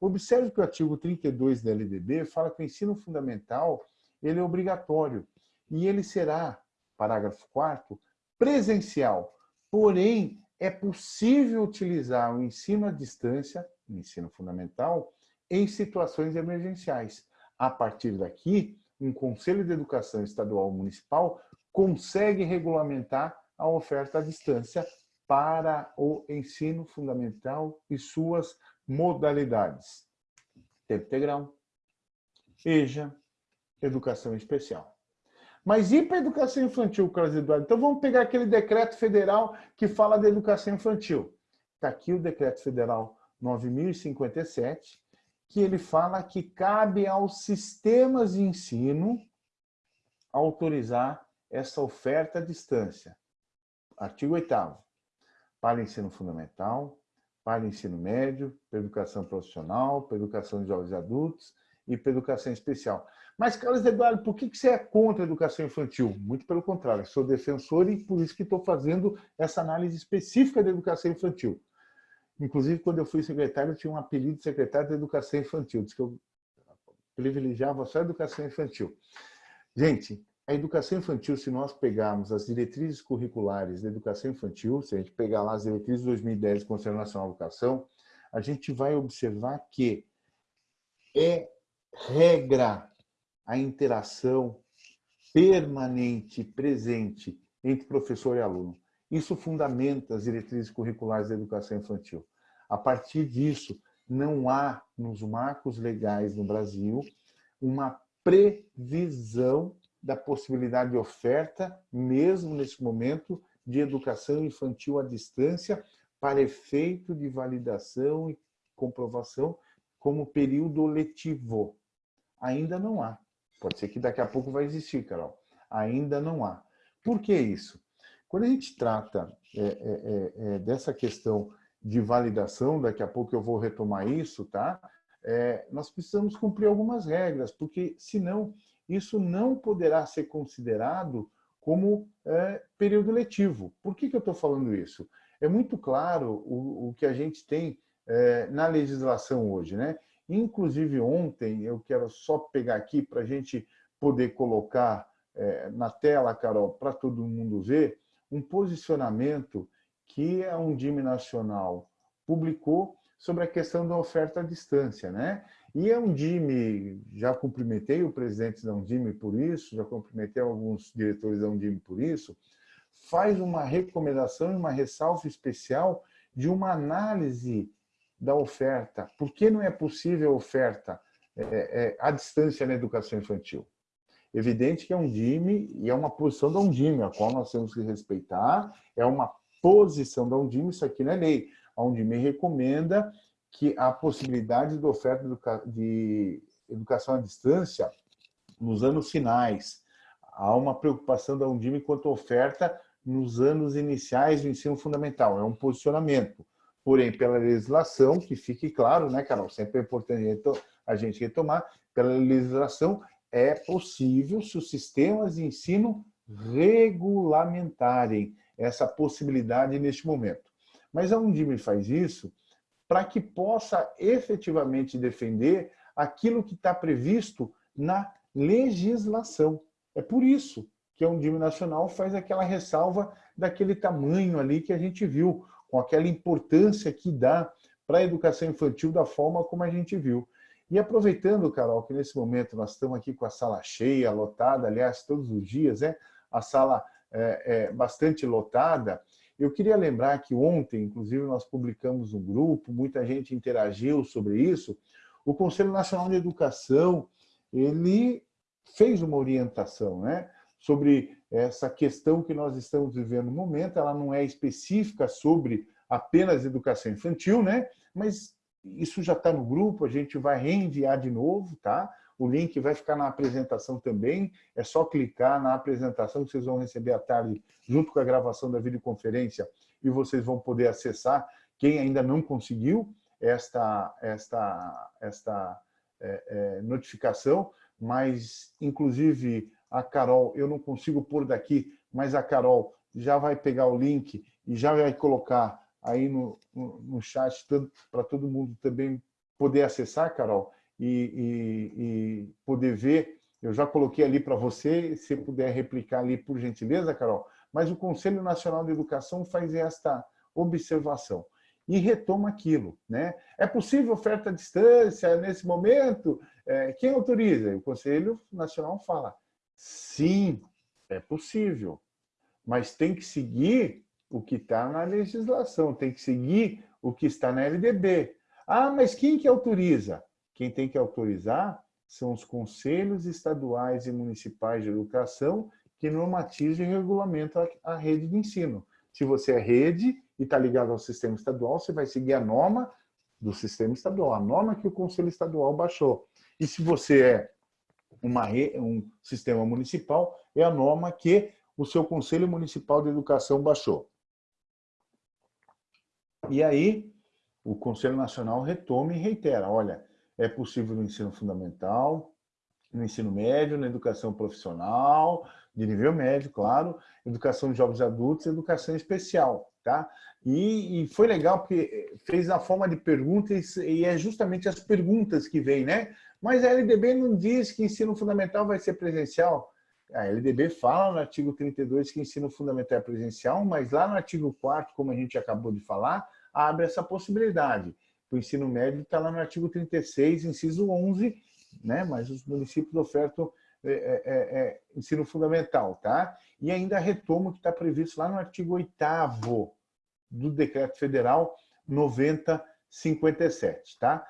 Observe que o artigo 32 da LDB fala que o ensino fundamental ele é obrigatório e ele será parágrafo 4 presencial. Porém, é possível utilizar o ensino à distância, o ensino fundamental, em situações emergenciais. A partir daqui, um Conselho de Educação Estadual Municipal consegue regulamentar a oferta à distância para o ensino fundamental e suas modalidades. Tempo integral, EJA, educação especial. Mas e para a educação infantil, Carlos Eduardo? Então vamos pegar aquele decreto federal que fala da educação infantil. Está aqui o decreto federal 9057, que ele fala que cabe aos sistemas de ensino autorizar essa oferta à distância. Artigo 8 para ensino fundamental, para ensino médio, para educação profissional, para educação de jovens adultos e para educação especial. Mas, Carlos Eduardo, por que você é contra a educação infantil? Muito pelo contrário, sou defensor e por isso que estou fazendo essa análise específica da educação infantil. Inclusive, quando eu fui secretário, eu tinha um apelido de secretário de educação infantil, diz que eu privilegiava só a educação infantil. Gente, a educação infantil, se nós pegarmos as diretrizes curriculares da educação infantil, se a gente pegar lá as diretrizes de 2010 do Conselho Nacional de Educação, a gente vai observar que é regra a interação permanente, presente entre professor e aluno. Isso fundamenta as diretrizes curriculares da educação infantil. A partir disso, não há nos marcos legais no Brasil uma previsão da possibilidade de oferta, mesmo nesse momento, de educação infantil à distância para efeito de validação e comprovação como período letivo. Ainda não há. Pode ser que daqui a pouco vai existir, Carol. Ainda não há. Por que isso? Quando a gente trata é, é, é, é, dessa questão de validação, daqui a pouco eu vou retomar isso, tá? É, nós precisamos cumprir algumas regras, porque senão isso não poderá ser considerado como é, período letivo. Por que, que eu estou falando isso? É muito claro o, o que a gente tem na legislação hoje, né? Inclusive, ontem, eu quero só pegar aqui para a gente poder colocar na tela, Carol, para todo mundo ver, um posicionamento que a Undime Nacional publicou sobre a questão da oferta à distância. Né? E a Undime, já cumprimentei o presidente da Undime por isso, já cumprimentei alguns diretores da Undime por isso, faz uma recomendação e uma ressalva especial de uma análise da oferta. Por que não é possível oferta é, é, à distância na educação infantil? Evidente que é um DIME e é uma posição da Undime, a qual nós temos que respeitar, é uma posição da Undime, isso aqui não é lei. A Undime recomenda que a possibilidade de oferta de educação à distância nos anos finais. Há uma preocupação da Undime quanto à oferta nos anos iniciais do ensino fundamental, é um posicionamento porém pela legislação, que fique claro, né, Carol? Sempre é importante a gente retomar, pela legislação é possível se os sistemas de ensino regulamentarem essa possibilidade neste momento. Mas a Undime faz isso para que possa efetivamente defender aquilo que está previsto na legislação. É por isso que a Undime Nacional faz aquela ressalva daquele tamanho ali que a gente viu, com aquela importância que dá para a educação infantil da forma como a gente viu. E aproveitando, Carol, que nesse momento nós estamos aqui com a sala cheia, lotada, aliás, todos os dias, né? a sala é, é, bastante lotada, eu queria lembrar que ontem, inclusive, nós publicamos um grupo, muita gente interagiu sobre isso, o Conselho Nacional de Educação, ele fez uma orientação né, sobre essa questão que nós estamos vivendo no momento, ela não é específica sobre apenas educação infantil, né? mas isso já está no grupo, a gente vai reenviar de novo, tá? O link vai ficar na apresentação também, é só clicar na apresentação que vocês vão receber à tarde, junto com a gravação da videoconferência, e vocês vão poder acessar. Quem ainda não conseguiu esta, esta, esta é, é, notificação, mas, inclusive, a Carol, eu não consigo pôr daqui, mas a Carol já vai pegar o link e já vai colocar aí no, no, no chat para todo mundo também poder acessar, Carol, e, e, e poder ver. Eu já coloquei ali para você, se puder replicar ali, por gentileza, Carol. Mas o Conselho Nacional de Educação faz esta observação e retoma aquilo. Né? É possível oferta à distância nesse momento? É, quem autoriza? O Conselho Nacional fala, sim, é possível, mas tem que seguir o que está na legislação, tem que seguir o que está na LDB. Ah, mas quem que autoriza? Quem tem que autorizar são os conselhos estaduais e municipais de educação que normatizam e regulamentam a rede de ensino. Se você é rede e está ligado ao sistema estadual, você vai seguir a norma do sistema estadual, a norma que o conselho estadual baixou. E se você é uma, um sistema municipal, é a norma que o seu Conselho Municipal de Educação baixou. E aí, o Conselho Nacional retoma e reitera, olha, é possível no ensino fundamental, no ensino médio, na educação profissional, de nível médio, claro, educação de jovens adultos educação especial, tá? E, e, foi legal porque fez na forma de perguntas e é justamente as perguntas que vêm, né? Mas a LDB não diz que ensino fundamental vai ser presencial. A LDB fala no artigo 32 que ensino fundamental é presencial, mas lá no artigo 4 como a gente acabou de falar, abre essa possibilidade. O ensino médio está lá no artigo 36, inciso 11, né? mas os municípios ofertam é, é, é, é, ensino fundamental. Tá? E ainda retomo o que está previsto lá no artigo 8 do Decreto Federal 9057. Tá?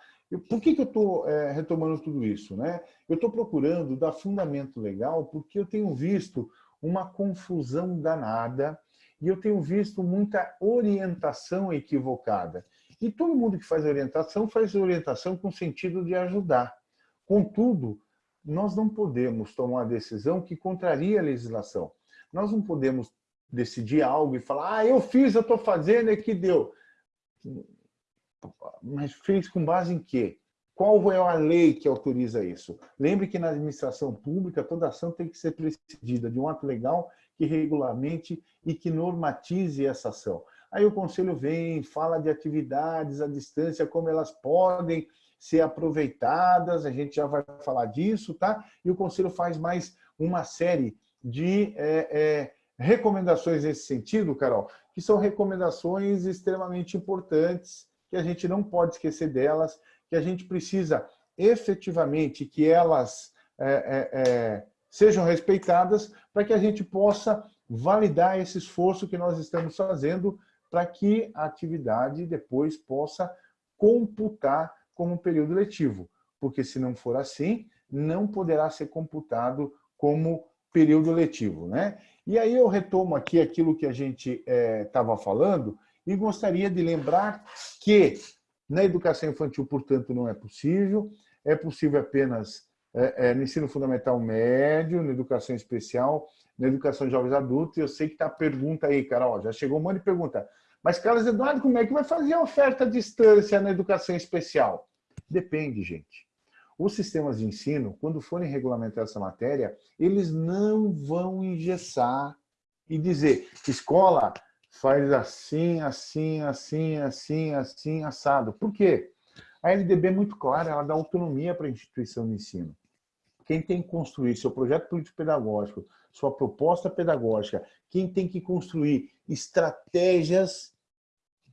Por que, que eu estou é, retomando tudo isso? Né? Eu estou procurando dar fundamento legal porque eu tenho visto uma confusão danada e eu tenho visto muita orientação equivocada. E todo mundo que faz orientação, faz orientação com sentido de ajudar. Contudo, nós não podemos tomar decisão que contraria a legislação. Nós não podemos decidir algo e falar, ah, eu fiz, eu estou fazendo, é que deu. Mas fez com base em quê? Qual é a lei que autoriza isso? Lembre que na administração pública, toda ação tem que ser precedida de um ato legal que regulamente e que normatize essa ação. Aí o conselho vem, fala de atividades à distância, como elas podem ser aproveitadas, a gente já vai falar disso, tá? E o conselho faz mais uma série de é, é, recomendações nesse sentido, Carol, que são recomendações extremamente importantes, que a gente não pode esquecer delas, que a gente precisa efetivamente que elas é, é, é sejam respeitadas para que a gente possa validar esse esforço que nós estamos fazendo para que a atividade depois possa computar como período letivo, porque se não for assim, não poderá ser computado como período letivo. Né? E aí eu retomo aqui aquilo que a gente estava é, falando e gostaria de lembrar que na educação infantil, portanto, não é possível, é possível apenas é, é, no ensino fundamental médio, na educação especial, na educação de jovens adultos. E eu sei que está a pergunta aí, Carol, já chegou um monte de pergunta. Mas, Carlos Eduardo, como é que vai fazer a oferta à distância na educação especial? Depende, gente. Os sistemas de ensino, quando forem regulamentar essa matéria, eles não vão engessar e dizer escola faz assim, assim, assim, assim, assim, assado. Por quê? A LDB é muito clara, ela dá autonomia para a instituição de ensino quem tem que construir seu projeto político-pedagógico, sua proposta pedagógica, quem tem que construir estratégias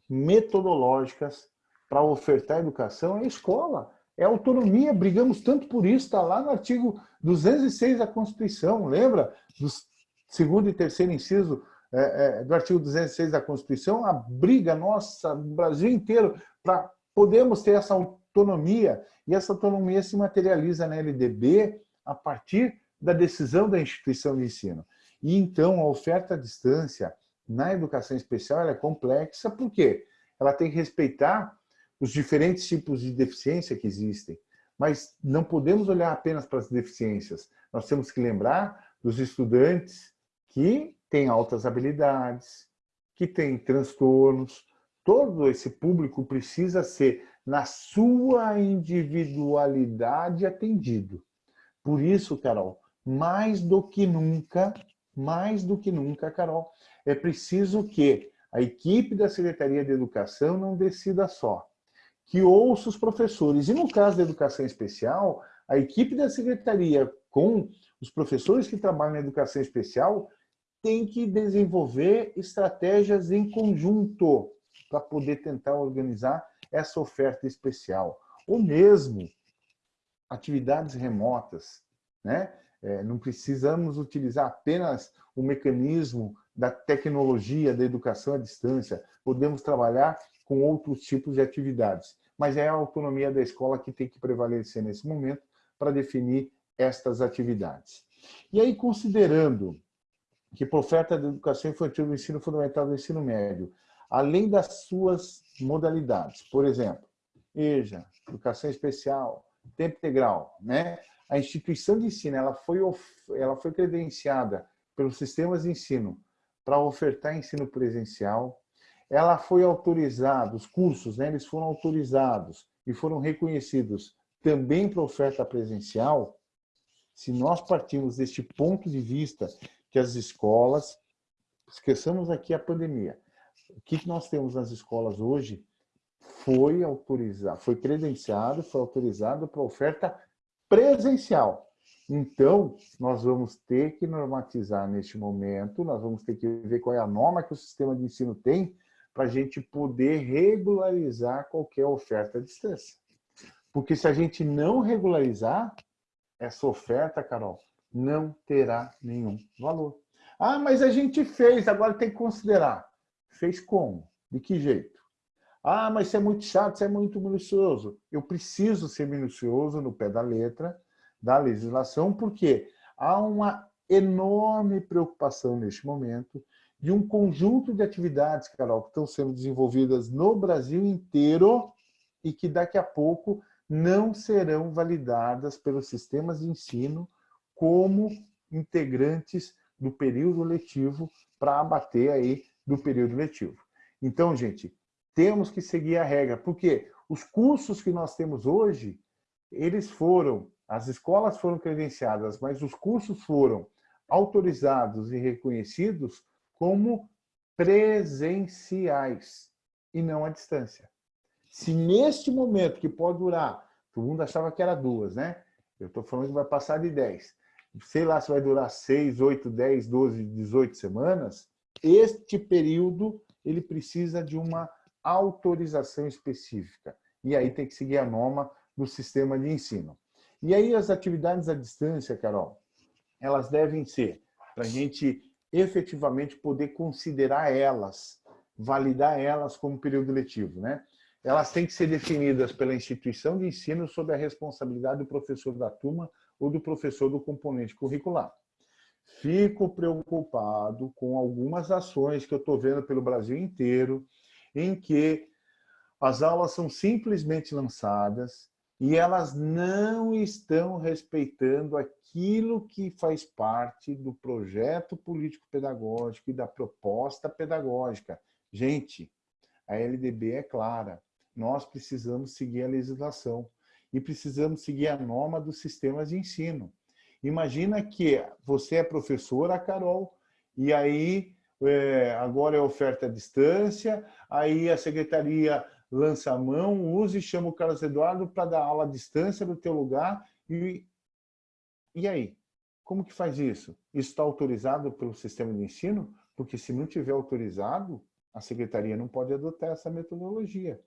metodológicas para ofertar educação é a escola. É autonomia, brigamos tanto por isso, está lá no artigo 206 da Constituição, lembra? Do segundo e terceiro inciso é, é, do artigo 206 da Constituição, a briga nossa, no Brasil inteiro, para podermos ter essa autonomia, e essa autonomia se materializa na LDB a partir da decisão da instituição de ensino. E então a oferta à distância na educação especial é complexa, por quê? Ela tem que respeitar os diferentes tipos de deficiência que existem. Mas não podemos olhar apenas para as deficiências. Nós temos que lembrar dos estudantes que têm altas habilidades, que têm transtornos. Todo esse público precisa ser, na sua individualidade, atendido. Por isso, Carol, mais do que nunca, mais do que nunca, Carol, é preciso que a equipe da Secretaria de Educação não decida só que ouça os professores. E no caso da educação especial, a equipe da secretaria com os professores que trabalham na educação especial tem que desenvolver estratégias em conjunto para poder tentar organizar essa oferta especial. Ou mesmo atividades remotas. Né? É, não precisamos utilizar apenas o mecanismo da tecnologia da educação à distância. Podemos trabalhar com outros tipos de atividades. Mas é a autonomia da escola que tem que prevalecer nesse momento para definir estas atividades. E aí, considerando que por oferta da educação infantil do ensino fundamental do ensino médio, além das suas modalidades, por exemplo, EJA, educação especial, tempo integral, né? A instituição de ensino ela foi, ela foi credenciada pelos sistemas de ensino para ofertar ensino presencial, ela foi autorizada, os cursos, né, eles foram autorizados e foram reconhecidos também para oferta presencial, se nós partimos deste ponto de vista que as escolas, esqueçamos aqui a pandemia, o que nós temos nas escolas hoje foi autorizado, foi credenciado, foi autorizado para oferta presencial. Então, nós vamos ter que normatizar neste momento, nós vamos ter que ver qual é a norma que o sistema de ensino tem para a gente poder regularizar qualquer oferta à distância. Porque se a gente não regularizar essa oferta, Carol, não terá nenhum valor. Ah, mas a gente fez, agora tem que considerar. Fez como? De que jeito? Ah, mas isso é muito chato, isso é muito minucioso. Eu preciso ser minucioso no pé da letra da legislação, porque há uma enorme preocupação neste momento de um conjunto de atividades, Carol, que estão sendo desenvolvidas no Brasil inteiro e que daqui a pouco não serão validadas pelos sistemas de ensino como integrantes do período letivo para abater aí do período letivo. Então, gente, temos que seguir a regra, porque os cursos que nós temos hoje, eles foram, as escolas foram credenciadas, mas os cursos foram autorizados e reconhecidos como presenciais e não à distância. Se neste momento, que pode durar, todo mundo achava que era duas, né? Eu estou falando que vai passar de 10. Sei lá se vai durar 6, 8, 10, 12, 18 semanas. Este período ele precisa de uma autorização específica. E aí tem que seguir a norma do sistema de ensino. E aí as atividades à distância, Carol, elas devem ser para a gente efetivamente poder considerar elas, validar elas como período letivo. Né? Elas têm que ser definidas pela instituição de ensino sob a responsabilidade do professor da turma ou do professor do componente curricular. Fico preocupado com algumas ações que eu estou vendo pelo Brasil inteiro, em que as aulas são simplesmente lançadas e elas não estão respeitando aquilo que faz parte do projeto político-pedagógico e da proposta pedagógica. Gente, a LDB é clara, nós precisamos seguir a legislação e precisamos seguir a norma dos sistemas de ensino. Imagina que você é professora, Carol, e aí é, agora é oferta à distância, aí a secretaria lança a mão, use e chama o Carlos Eduardo para dar aula à distância do teu lugar. E, e aí? Como que faz isso? Isso está autorizado pelo sistema de ensino? Porque se não tiver autorizado, a secretaria não pode adotar essa metodologia.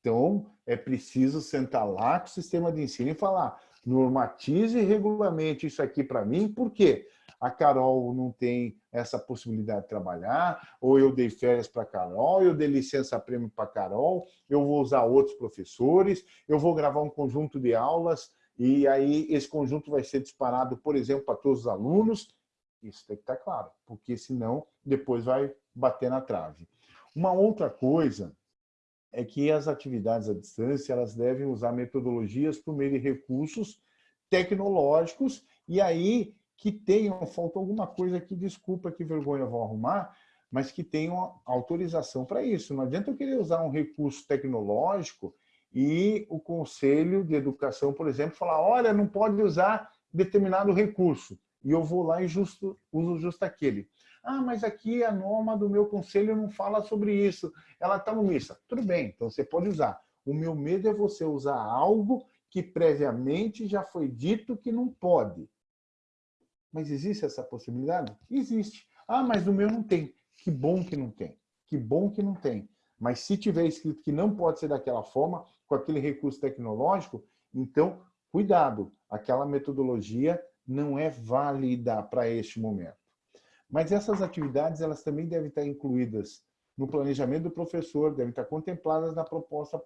Então, é preciso sentar lá com o sistema de ensino e falar, normatize e regulamente isso aqui para mim, por quê? A Carol não tem essa possibilidade de trabalhar, ou eu dei férias para a Carol, eu dei licença-prêmio para a Carol, eu vou usar outros professores, eu vou gravar um conjunto de aulas, e aí esse conjunto vai ser disparado, por exemplo, para todos os alunos. Isso tem que estar claro, porque senão depois vai bater na trave. Uma outra coisa é que as atividades à distância elas devem usar metodologias por meio de recursos tecnológicos e aí que tenham, faltou alguma coisa aqui, desculpa, que vergonha, vou arrumar, mas que tenham autorização para isso. Não adianta eu querer usar um recurso tecnológico e o Conselho de Educação, por exemplo, falar, olha, não pode usar determinado recurso, e eu vou lá e justo, uso justo aquele. Ah, mas aqui a norma do meu conselho não fala sobre isso, ela está no missa. Tudo bem, então você pode usar. O meu medo é você usar algo que previamente já foi dito que não pode. Mas existe essa possibilidade? Existe. Ah, mas no meu não tem. Que bom que não tem. Que bom que não tem. Mas se tiver escrito que não pode ser daquela forma, com aquele recurso tecnológico, então, cuidado, aquela metodologia não é válida para este momento. Mas essas atividades elas também devem estar incluídas no planejamento do professor, devem estar contempladas na proposta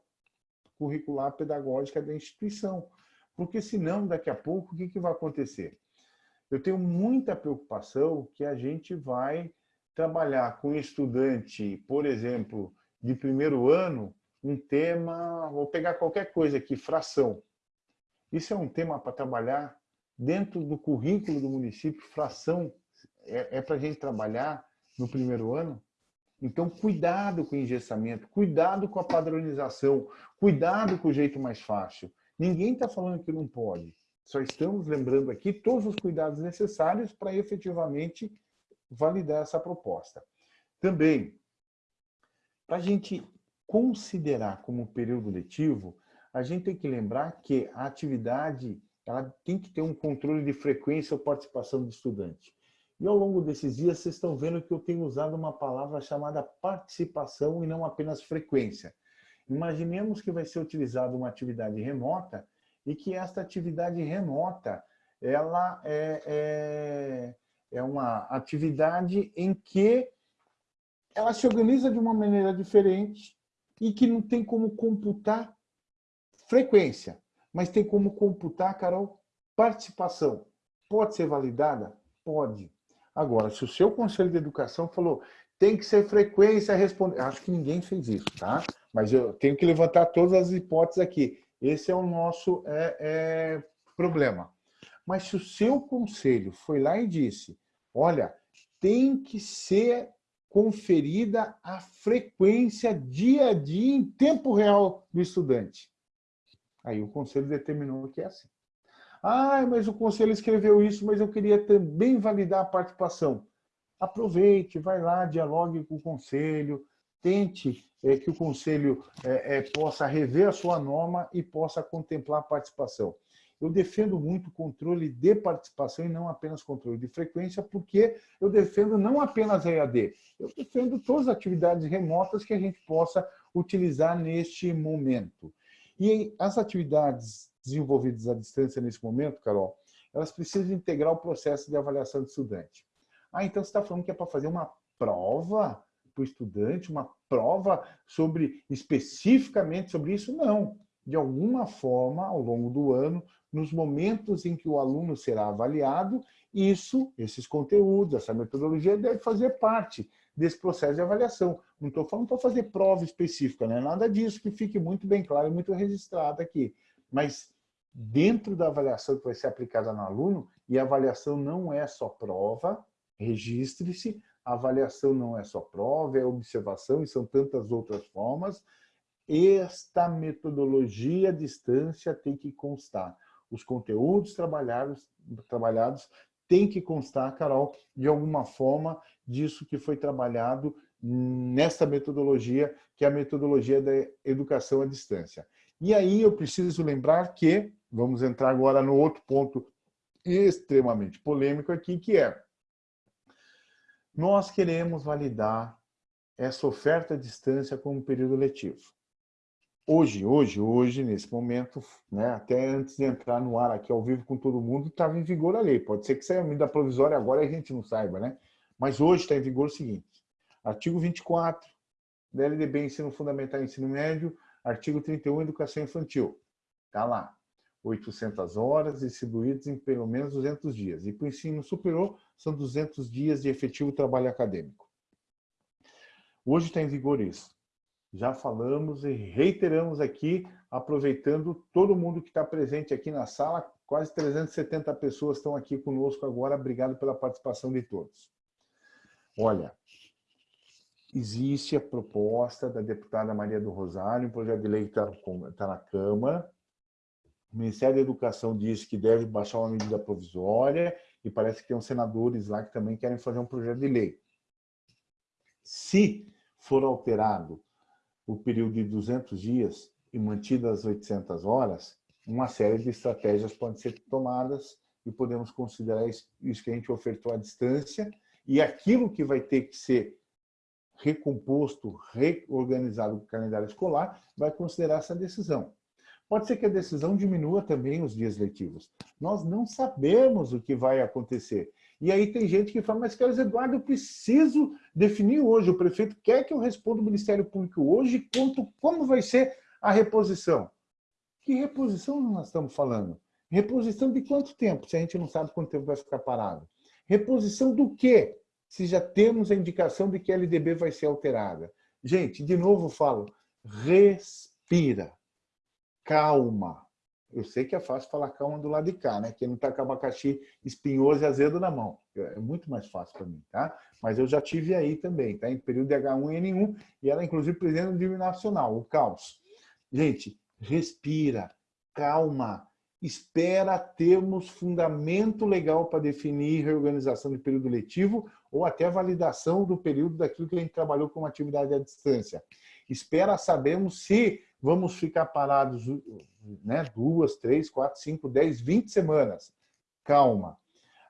curricular pedagógica da instituição. Porque senão, daqui a pouco, o que, que vai acontecer? Eu tenho muita preocupação que a gente vai trabalhar com estudante, por exemplo, de primeiro ano, um tema, vou pegar qualquer coisa aqui, fração. Isso é um tema para trabalhar dentro do currículo do município, fração é, é para a gente trabalhar no primeiro ano? Então, cuidado com o engessamento, cuidado com a padronização, cuidado com o jeito mais fácil. Ninguém está falando que não pode. Só estamos lembrando aqui todos os cuidados necessários para efetivamente validar essa proposta. Também, para a gente considerar como período letivo, a gente tem que lembrar que a atividade ela tem que ter um controle de frequência ou participação do estudante. E ao longo desses dias, vocês estão vendo que eu tenho usado uma palavra chamada participação e não apenas frequência. Imaginemos que vai ser utilizada uma atividade remota e que esta atividade remota ela é, é, é uma atividade em que ela se organiza de uma maneira diferente e que não tem como computar frequência, mas tem como computar, Carol, participação. Pode ser validada? Pode. Agora, se o seu Conselho de Educação falou tem que ser frequência responder, acho que ninguém fez isso, tá? Mas eu tenho que levantar todas as hipóteses aqui. Esse é o nosso é, é, problema. Mas se o seu conselho foi lá e disse, olha, tem que ser conferida a frequência dia a dia em tempo real do estudante. Aí o conselho determinou que é assim. Ah, mas o conselho escreveu isso, mas eu queria também validar a participação. Aproveite, vai lá, dialogue com o conselho, tente é, que o conselho é, é, possa rever a sua norma e possa contemplar a participação. Eu defendo muito controle de participação e não apenas controle de frequência, porque eu defendo não apenas a EAD, eu defendo todas as atividades remotas que a gente possa utilizar neste momento. E as atividades desenvolvidas à distância nesse momento, Carol, elas precisam integrar o processo de avaliação do estudante. Ah, então você está falando que é para fazer uma prova para o estudante, uma prova sobre especificamente sobre isso? Não. De alguma forma, ao longo do ano, nos momentos em que o aluno será avaliado, isso, esses conteúdos, essa metodologia deve fazer parte desse processo de avaliação. Não estou falando para fazer prova específica, não é nada disso, que fique muito bem claro e muito registrado aqui. Mas dentro da avaliação que vai ser aplicada no aluno, e a avaliação não é só prova, registre-se, a avaliação não é só prova, é observação, e são tantas outras formas. Esta metodologia à distância tem que constar. Os conteúdos trabalhados, trabalhados têm que constar, Carol, de alguma forma, disso que foi trabalhado nesta metodologia, que é a metodologia da educação à distância. E aí eu preciso lembrar que Vamos entrar agora no outro ponto extremamente polêmico aqui, que é nós queremos validar essa oferta à distância como período letivo. Hoje, hoje, hoje, nesse momento, né, até antes de entrar no ar aqui ao vivo com todo mundo, estava em vigor a lei. Pode ser que saia a medida provisória agora e a gente não saiba, né? Mas hoje está em vigor o seguinte, artigo 24 da LDB Ensino Fundamental e Ensino Médio, artigo 31 Educação Infantil. Está lá. 800 horas distribuídas em pelo menos 200 dias. E para o ensino superior, são 200 dias de efetivo trabalho acadêmico. Hoje está em vigor isso. Já falamos e reiteramos aqui, aproveitando todo mundo que está presente aqui na sala, quase 370 pessoas estão aqui conosco agora. Obrigado pela participação de todos. Olha, existe a proposta da deputada Maria do Rosário, um projeto de lei que está tá na Câmara, o Ministério da Educação diz que deve baixar uma medida provisória e parece que tem uns senadores lá que também querem fazer um projeto de lei. Se for alterado o período de 200 dias e mantidas as 800 horas, uma série de estratégias podem ser tomadas e podemos considerar isso que a gente ofertou à distância e aquilo que vai ter que ser recomposto, reorganizado o calendário escolar, vai considerar essa decisão. Pode ser que a decisão diminua também os dias letivos. Nós não sabemos o que vai acontecer. E aí tem gente que fala, mas Carlos Eduardo, eu preciso definir hoje. O prefeito quer que eu responda o Ministério Público hoje quanto, como vai ser a reposição. Que reposição nós estamos falando? Reposição de quanto tempo, se a gente não sabe quanto tempo vai ficar parado? Reposição do quê? Se já temos a indicação de que a LDB vai ser alterada. Gente, de novo falo, respira calma. Eu sei que é fácil falar calma do lado de cá, né? Quem não está com abacaxi espinhoso e azedo na mão. É muito mais fácil para mim, tá? Mas eu já tive aí também, tá? Em período de H1N1 e ela, inclusive, presidente do nacional, o caos. Gente, respira, calma, espera termos fundamento legal para definir reorganização de período letivo ou até validação do período daquilo que a gente trabalhou como atividade à distância. Espera sabermos se vamos ficar parados né, duas, três, quatro, cinco, dez, vinte semanas. Calma.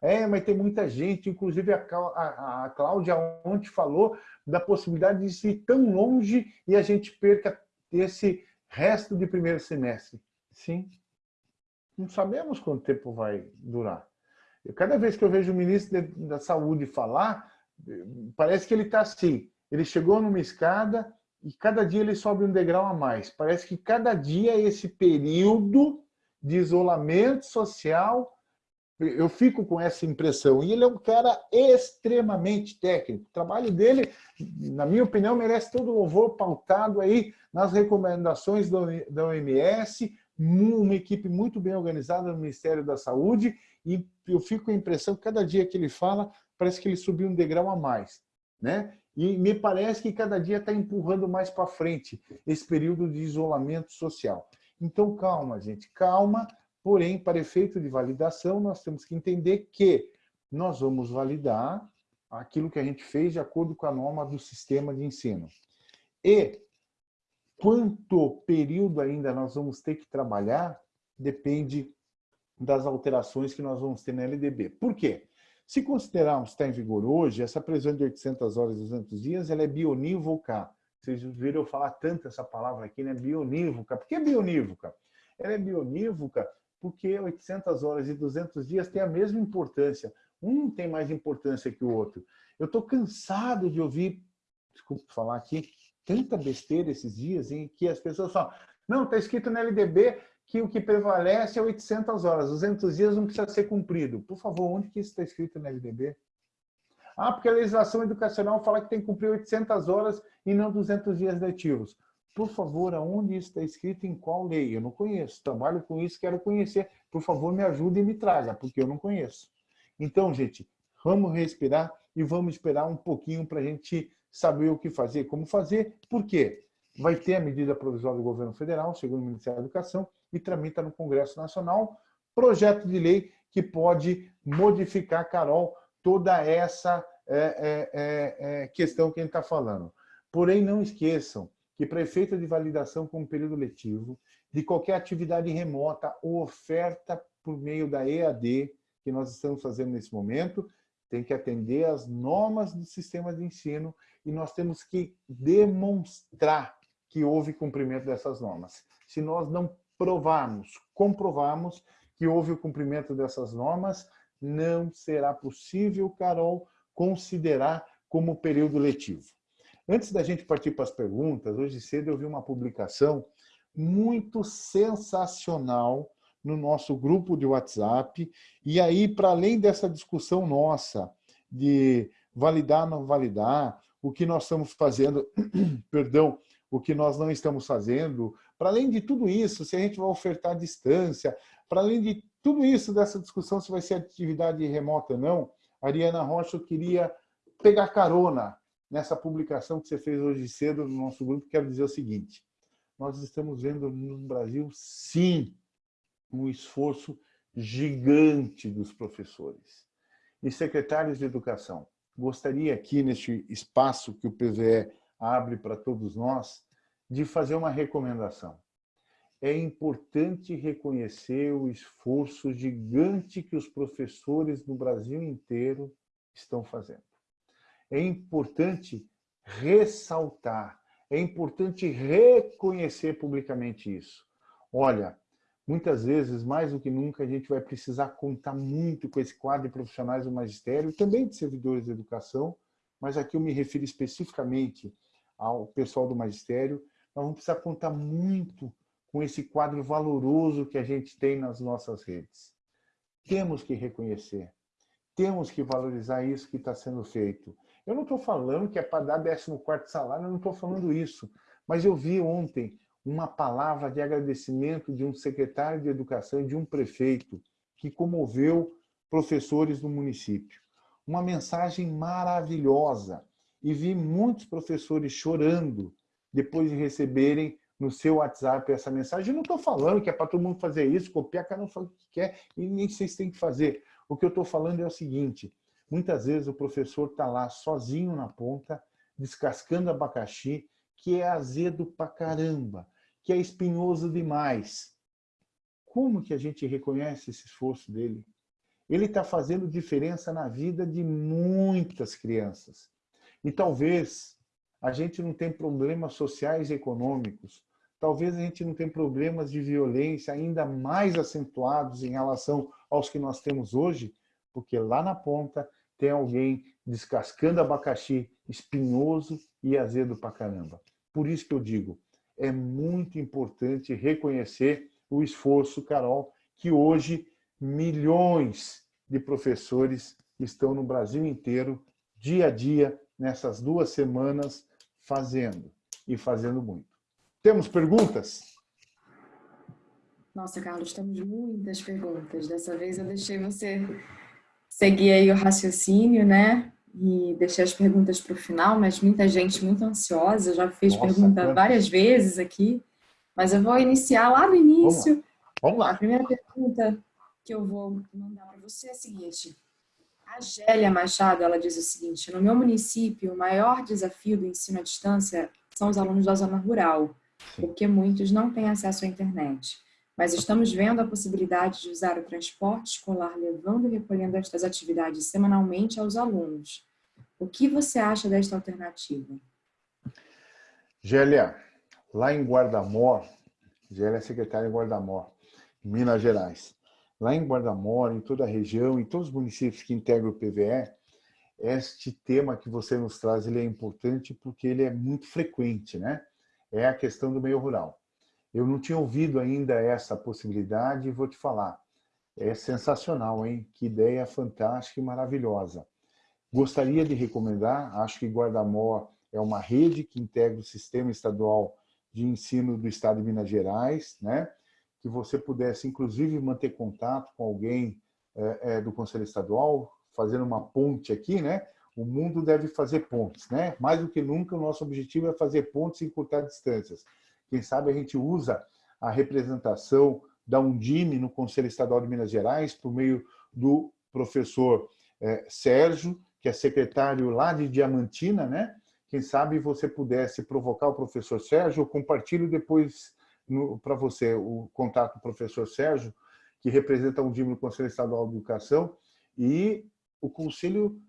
É, mas tem muita gente, inclusive a, a, a Cláudia ontem falou da possibilidade de ir tão longe e a gente perca esse resto de primeiro semestre. Sim, não sabemos quanto tempo vai durar. Eu, cada vez que eu vejo o ministro da Saúde falar, parece que ele está assim, ele chegou numa escada, e cada dia ele sobe um degrau a mais. Parece que cada dia esse período de isolamento social, eu fico com essa impressão. E ele é um cara extremamente técnico. O trabalho dele, na minha opinião, merece todo o louvor pautado aí nas recomendações da OMS, uma equipe muito bem organizada no Ministério da Saúde, e eu fico com a impressão que cada dia que ele fala, parece que ele subiu um degrau a mais. Né? E me parece que cada dia está empurrando mais para frente esse período de isolamento social. Então, calma, gente, calma. Porém, para efeito de validação, nós temos que entender que nós vamos validar aquilo que a gente fez de acordo com a norma do sistema de ensino. E quanto período ainda nós vamos ter que trabalhar depende das alterações que nós vamos ter na LDB. Por quê? Se considerarmos que está em vigor hoje, essa previsão de 800 horas e 200 dias, ela é bionívoca. Vocês viram eu falar tanto essa palavra aqui, né? Bionívoca. Por que bionívoca? Ela é bionívoca porque 800 horas e 200 dias têm a mesma importância. Um tem mais importância que o outro. Eu estou cansado de ouvir, desculpa falar aqui, tanta besteira esses dias em que as pessoas falam, não, está escrito na LDB que o que prevalece é 800 horas, 200 dias não precisa ser cumprido. Por favor, onde que isso está escrito na LDB? Ah, porque a legislação educacional fala que tem que cumprir 800 horas e não 200 dias letivos. Por favor, aonde isso está escrito, em qual lei? Eu não conheço. Trabalho com isso, quero conhecer. Por favor, me ajude e me traga, porque eu não conheço. Então, gente, vamos respirar e vamos esperar um pouquinho para a gente saber o que fazer, como fazer. Por quê? Vai ter a medida provisória do governo federal, segundo o Ministério da Educação, e tramita no Congresso Nacional projeto de lei que pode modificar, Carol, toda essa é, é, é, é questão que a gente está falando. Porém, não esqueçam que para efeito de validação com período letivo, de qualquer atividade remota ou oferta por meio da EAD, que nós estamos fazendo nesse momento, tem que atender às normas do sistema de ensino e nós temos que demonstrar que houve cumprimento dessas normas. Se nós não provarmos, comprovarmos que houve o cumprimento dessas normas, não será possível, Carol, considerar como período letivo. Antes da gente partir para as perguntas, hoje cedo eu vi uma publicação muito sensacional no nosso grupo de WhatsApp. E aí, para além dessa discussão nossa de validar, não validar, o que nós estamos fazendo, perdão, o que nós não estamos fazendo, para além de tudo isso, se a gente vai ofertar distância, para além de tudo isso dessa discussão se vai ser atividade remota ou não, Ariana Rocha, eu queria pegar carona nessa publicação que você fez hoje cedo no nosso grupo, quero dizer o seguinte, nós estamos vendo no Brasil, sim, um esforço gigante dos professores. E secretários de educação, gostaria aqui, neste espaço que o PVE abre para todos nós, de fazer uma recomendação. É importante reconhecer o esforço gigante que os professores no Brasil inteiro estão fazendo. É importante ressaltar, é importante reconhecer publicamente isso. Olha, muitas vezes, mais do que nunca, a gente vai precisar contar muito com esse quadro de profissionais do magistério, também de servidores de educação, mas aqui eu me refiro especificamente ao pessoal do magistério, nós vamos precisar contar muito com esse quadro valoroso que a gente tem nas nossas redes. Temos que reconhecer, temos que valorizar isso que está sendo feito. Eu não estou falando que é para dar 14º salário, eu não estou falando isso. Mas eu vi ontem uma palavra de agradecimento de um secretário de educação e de um prefeito que comoveu professores do município. Uma mensagem maravilhosa. E vi muitos professores chorando depois de receberem no seu WhatsApp essa mensagem. Eu não estou falando que é para todo mundo fazer isso, copiar, cada um fala o que quer e nem vocês têm que fazer. O que eu estou falando é o seguinte, Muitas vezes o professor está lá sozinho na ponta, descascando abacaxi, que é azedo pra caramba, que é espinhoso demais. Como que a gente reconhece esse esforço dele? Ele está fazendo diferença na vida de muitas crianças. E talvez a gente não tenha problemas sociais e econômicos, talvez a gente não tenha problemas de violência ainda mais acentuados em relação aos que nós temos hoje, porque lá na ponta tem alguém descascando abacaxi espinhoso e azedo pra caramba. Por isso que eu digo, é muito importante reconhecer o esforço, Carol, que hoje milhões de professores estão no Brasil inteiro, dia a dia, nessas duas semanas, fazendo, e fazendo muito. Temos perguntas? Nossa, Carlos, temos muitas perguntas. Dessa vez eu deixei você seguir aí o raciocínio, né? E deixei as perguntas para o final, mas muita gente muito ansiosa, já fez Nossa, pergunta várias vezes aqui, mas eu vou iniciar lá no início. Vamos lá. Vamos lá. A primeira pergunta que eu vou mandar para você é a seguinte. A Gélia Machado, ela diz o seguinte, no meu município, o maior desafio do ensino à distância são os alunos da zona rural, porque muitos não têm acesso à internet mas estamos vendo a possibilidade de usar o transporte escolar levando e recolhendo estas atividades semanalmente aos alunos. O que você acha desta alternativa? Gélia, lá em Guardamor, Gélia é secretária em Guardamor, Minas Gerais. Lá em Guardamor, em toda a região, em todos os municípios que integram o PVE, este tema que você nos traz ele é importante porque ele é muito frequente, né? É a questão do meio rural. Eu não tinha ouvido ainda essa possibilidade e vou te falar. É sensacional, hein? Que ideia fantástica e maravilhosa. Gostaria de recomendar, acho que Guardamor é uma rede que integra o Sistema Estadual de Ensino do Estado de Minas Gerais, né? Que você pudesse, inclusive, manter contato com alguém é, é, do Conselho Estadual, fazendo uma ponte aqui, né? O mundo deve fazer pontes, né? Mais do que nunca, o nosso objetivo é fazer pontes e encurtar distâncias. Quem sabe a gente usa a representação da Undime no Conselho Estadual de Minas Gerais, por meio do professor é, Sérgio, que é secretário lá de Diamantina, né? Quem sabe você pudesse provocar o professor Sérgio, eu compartilho depois para você o contato do professor Sérgio, que representa a Undime no Conselho Estadual de Educação, e o Conselho,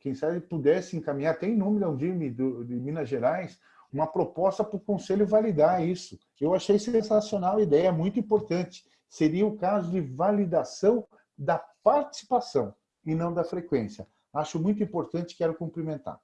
quem sabe, pudesse encaminhar, até em nome da Undime de Minas Gerais, uma proposta para o Conselho validar isso. Eu achei sensacional a ideia, muito importante. Seria o caso de validação da participação e não da frequência. Acho muito importante, quero cumprimentar.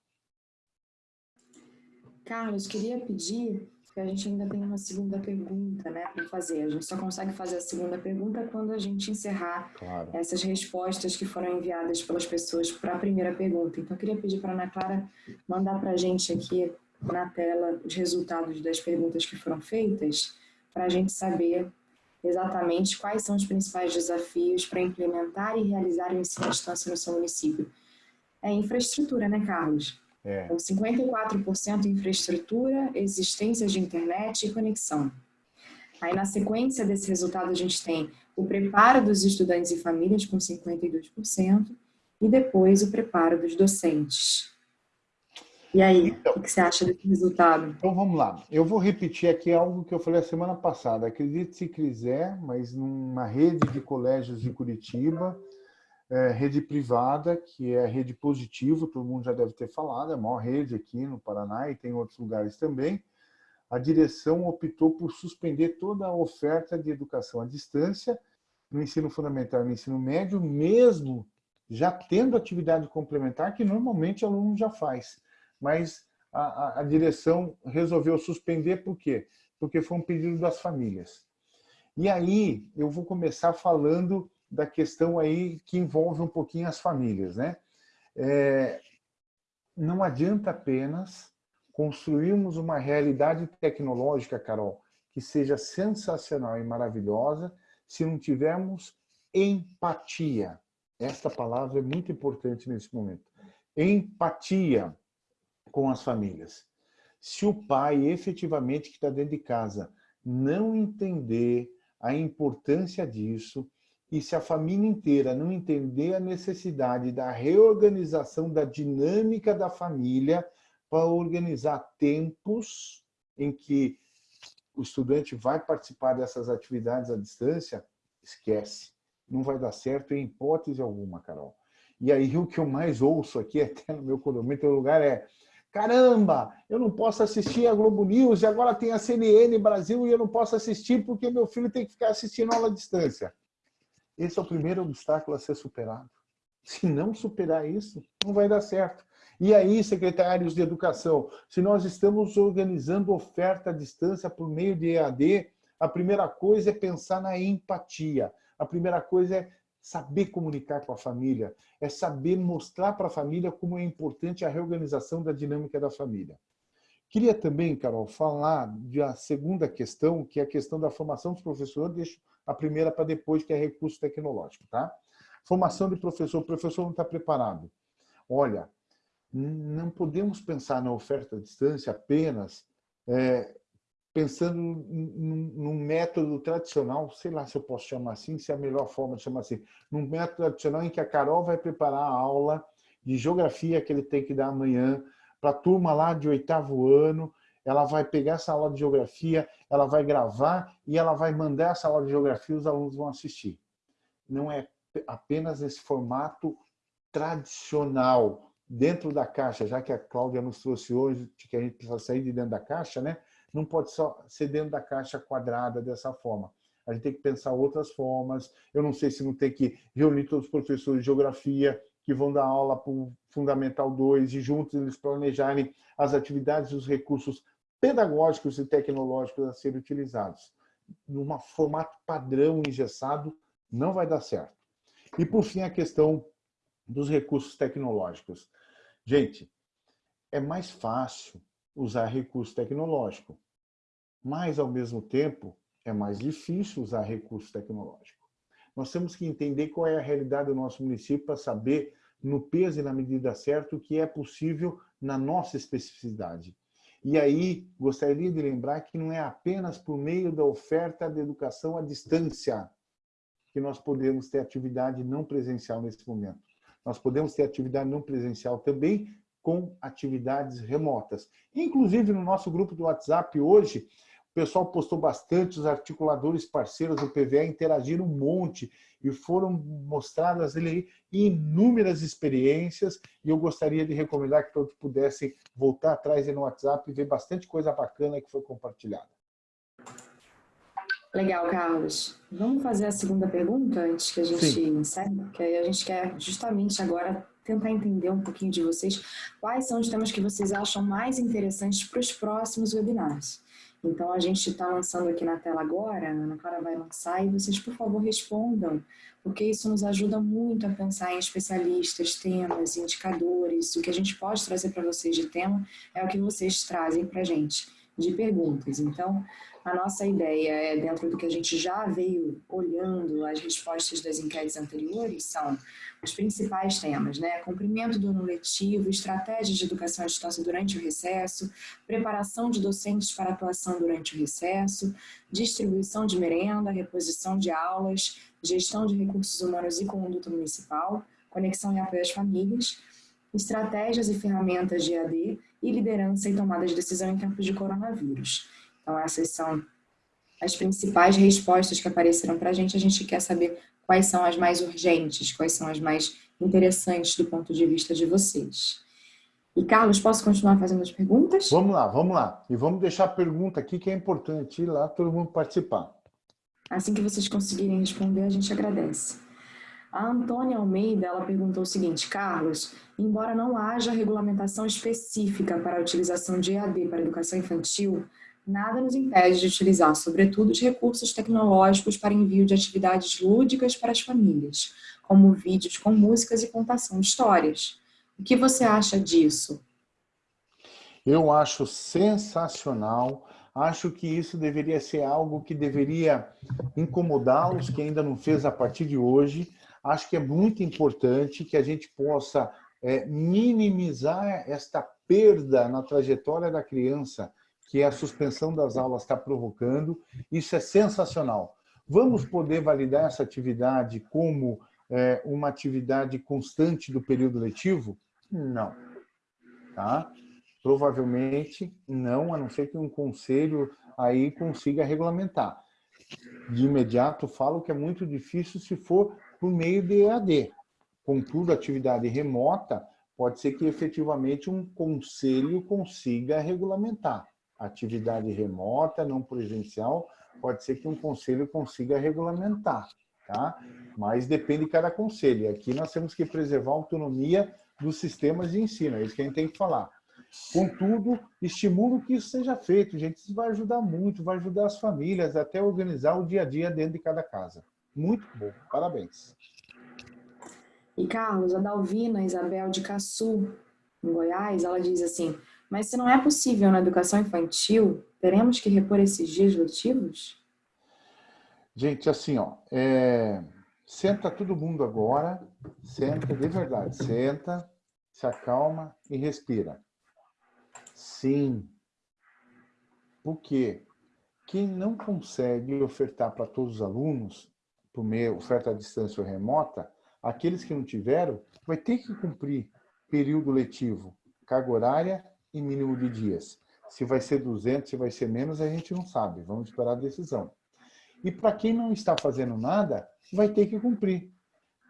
Carlos, queria pedir, a gente ainda tem uma segunda pergunta né, para fazer. A gente só consegue fazer a segunda pergunta quando a gente encerrar claro. essas respostas que foram enviadas pelas pessoas para a primeira pergunta. Então, eu queria pedir para a Ana Clara mandar para a gente aqui na tela os resultados das perguntas que foram feitas, para a gente saber exatamente quais são os principais desafios para implementar e realizar o ensino à distância no seu município. É infraestrutura, né, Carlos? É. Então, 54% infraestrutura, existência de internet e conexão. Aí, na sequência desse resultado, a gente tem o preparo dos estudantes e famílias, com 52%, e depois o preparo dos docentes. E aí, então, o que você acha desse resultado? Então vamos lá. Eu vou repetir aqui algo que eu falei a semana passada. Acredite se quiser, mas numa rede de colégios de Curitiba, é, rede privada, que é a rede Positivo, todo mundo já deve ter falado, é a maior rede aqui no Paraná e tem outros lugares também. A direção optou por suspender toda a oferta de educação à distância no ensino fundamental e no ensino médio, mesmo já tendo atividade complementar que normalmente o aluno já faz mas a, a, a direção resolveu suspender, por quê? Porque foi um pedido das famílias. E aí eu vou começar falando da questão aí que envolve um pouquinho as famílias, né? É, não adianta apenas construirmos uma realidade tecnológica, Carol, que seja sensacional e maravilhosa, se não tivermos empatia. Esta palavra é muito importante nesse momento. Empatia com as famílias. Se o pai efetivamente que está dentro de casa não entender a importância disso e se a família inteira não entender a necessidade da reorganização da dinâmica da família para organizar tempos em que o estudante vai participar dessas atividades à distância, esquece. Não vai dar certo em hipótese alguma, Carol. E aí o que eu mais ouço aqui, até no meu condomínio, lugar é Caramba, eu não posso assistir a Globo News e agora tem a CNN Brasil e eu não posso assistir porque meu filho tem que ficar assistindo aula à distância. Esse é o primeiro obstáculo a ser superado. Se não superar isso, não vai dar certo. E aí, secretários de Educação, se nós estamos organizando oferta à distância por meio de EAD, a primeira coisa é pensar na empatia. A primeira coisa é saber comunicar com a família, é saber mostrar para a família como é importante a reorganização da dinâmica da família. Queria também, Carol, falar da segunda questão, que é a questão da formação dos professores, a primeira para depois, que é recurso tecnológico. Tá? Formação de professor, o professor não está preparado. Olha, não podemos pensar na oferta à distância apenas é, pensando num, método tradicional, sei lá se eu posso chamar assim, se é a melhor forma de chamar assim, num método tradicional em que a Carol vai preparar a aula de geografia que ele tem que dar amanhã para a turma lá de oitavo ano, ela vai pegar essa aula de geografia, ela vai gravar e ela vai mandar essa aula de geografia e os alunos vão assistir. Não é apenas esse formato tradicional, dentro da caixa, já que a Cláudia nos trouxe hoje que a gente precisa sair de dentro da caixa, né? não pode só ser dentro da caixa quadrada dessa forma. A gente tem que pensar outras formas. Eu não sei se não tem que reunir todos os professores de geografia que vão dar aula para o Fundamental 2 e juntos eles planejarem as atividades e os recursos pedagógicos e tecnológicos a serem utilizados. Num formato padrão engessado, não vai dar certo. E, por fim, a questão dos recursos tecnológicos. Gente, é mais fácil usar recurso tecnológico. Mas, ao mesmo tempo, é mais difícil usar recurso tecnológico. Nós temos que entender qual é a realidade do nosso município para saber, no peso e na medida certa, o que é possível na nossa especificidade. E aí, gostaria de lembrar que não é apenas por meio da oferta de educação à distância que nós podemos ter atividade não presencial nesse momento. Nós podemos ter atividade não presencial também com atividades remotas. Inclusive, no nosso grupo do WhatsApp hoje, pessoal postou bastante, os articuladores parceiros do PVA interagiram um monte e foram mostradas ali inúmeras experiências e eu gostaria de recomendar que todos pudessem voltar atrás no WhatsApp e ver bastante coisa bacana que foi compartilhada. Legal, Carlos. Vamos fazer a segunda pergunta antes que a gente Sim. encerre? Porque aí a gente quer justamente agora tentar entender um pouquinho de vocês quais são os temas que vocês acham mais interessantes para os próximos webinars. Então, a gente está lançando aqui na tela agora, a Ana Clara vai lançar, e vocês, por favor, respondam, porque isso nos ajuda muito a pensar em especialistas, temas, indicadores. O que a gente pode trazer para vocês de tema é o que vocês trazem para a gente de perguntas. Então, a nossa ideia é, dentro do que a gente já veio olhando, as respostas das enquetes anteriores são os principais temas, né? Cumprimento do ano letivo, estratégias de educação à distância durante o recesso, preparação de docentes para atuação durante o recesso, distribuição de merenda, reposição de aulas, gestão de recursos humanos e conduta municipal, conexão e apoio às famílias, estratégias e ferramentas de AD e liderança e tomada de decisão em tempos de coronavírus. Então, essas são as principais respostas que apareceram para a gente. A gente quer saber quais são as mais urgentes, quais são as mais interessantes do ponto de vista de vocês. E, Carlos, posso continuar fazendo as perguntas? Vamos lá, vamos lá. E vamos deixar a pergunta aqui, que é importante ir lá todo mundo participar. Assim que vocês conseguirem responder, a gente agradece. A Antônia Almeida ela perguntou o seguinte, Carlos, embora não haja regulamentação específica para a utilização de EAD para educação infantil, nada nos impede de utilizar, sobretudo, os recursos tecnológicos para envio de atividades lúdicas para as famílias, como vídeos com músicas e contação de histórias. O que você acha disso? Eu acho sensacional. Acho que isso deveria ser algo que deveria incomodá-los, que ainda não fez a partir de hoje, acho que é muito importante que a gente possa é, minimizar esta perda na trajetória da criança que a suspensão das aulas está provocando. Isso é sensacional. Vamos poder validar essa atividade como é, uma atividade constante do período letivo? Não. Tá? Provavelmente não, a não ser que um conselho aí consiga regulamentar. De imediato, falo que é muito difícil se for por meio de EAD. Contudo, atividade remota, pode ser que efetivamente um conselho consiga regulamentar. Atividade remota, não presencial, pode ser que um conselho consiga regulamentar, tá? Mas depende de cada conselho. Aqui nós temos que preservar a autonomia dos sistemas de ensino, é isso que a gente tem que falar. Contudo, estimulo que isso seja feito, gente. Isso vai ajudar muito, vai ajudar as famílias até organizar o dia a dia dentro de cada casa. Muito bom, parabéns. E Carlos, a Dalvina Isabel de Caçu, em Goiás, ela diz assim, mas se não é possível na educação infantil, teremos que repor esses dias letivos? Gente, assim, ó, é... senta todo mundo agora, senta, de verdade, senta, se acalma e respira. Sim. Por quê? Quem não consegue ofertar para todos os alunos por meio oferta à distância ou remota, aqueles que não tiveram, vai ter que cumprir período letivo, carga horária e mínimo de dias. Se vai ser 200, se vai ser menos, a gente não sabe. Vamos esperar a decisão. E para quem não está fazendo nada, vai ter que cumprir.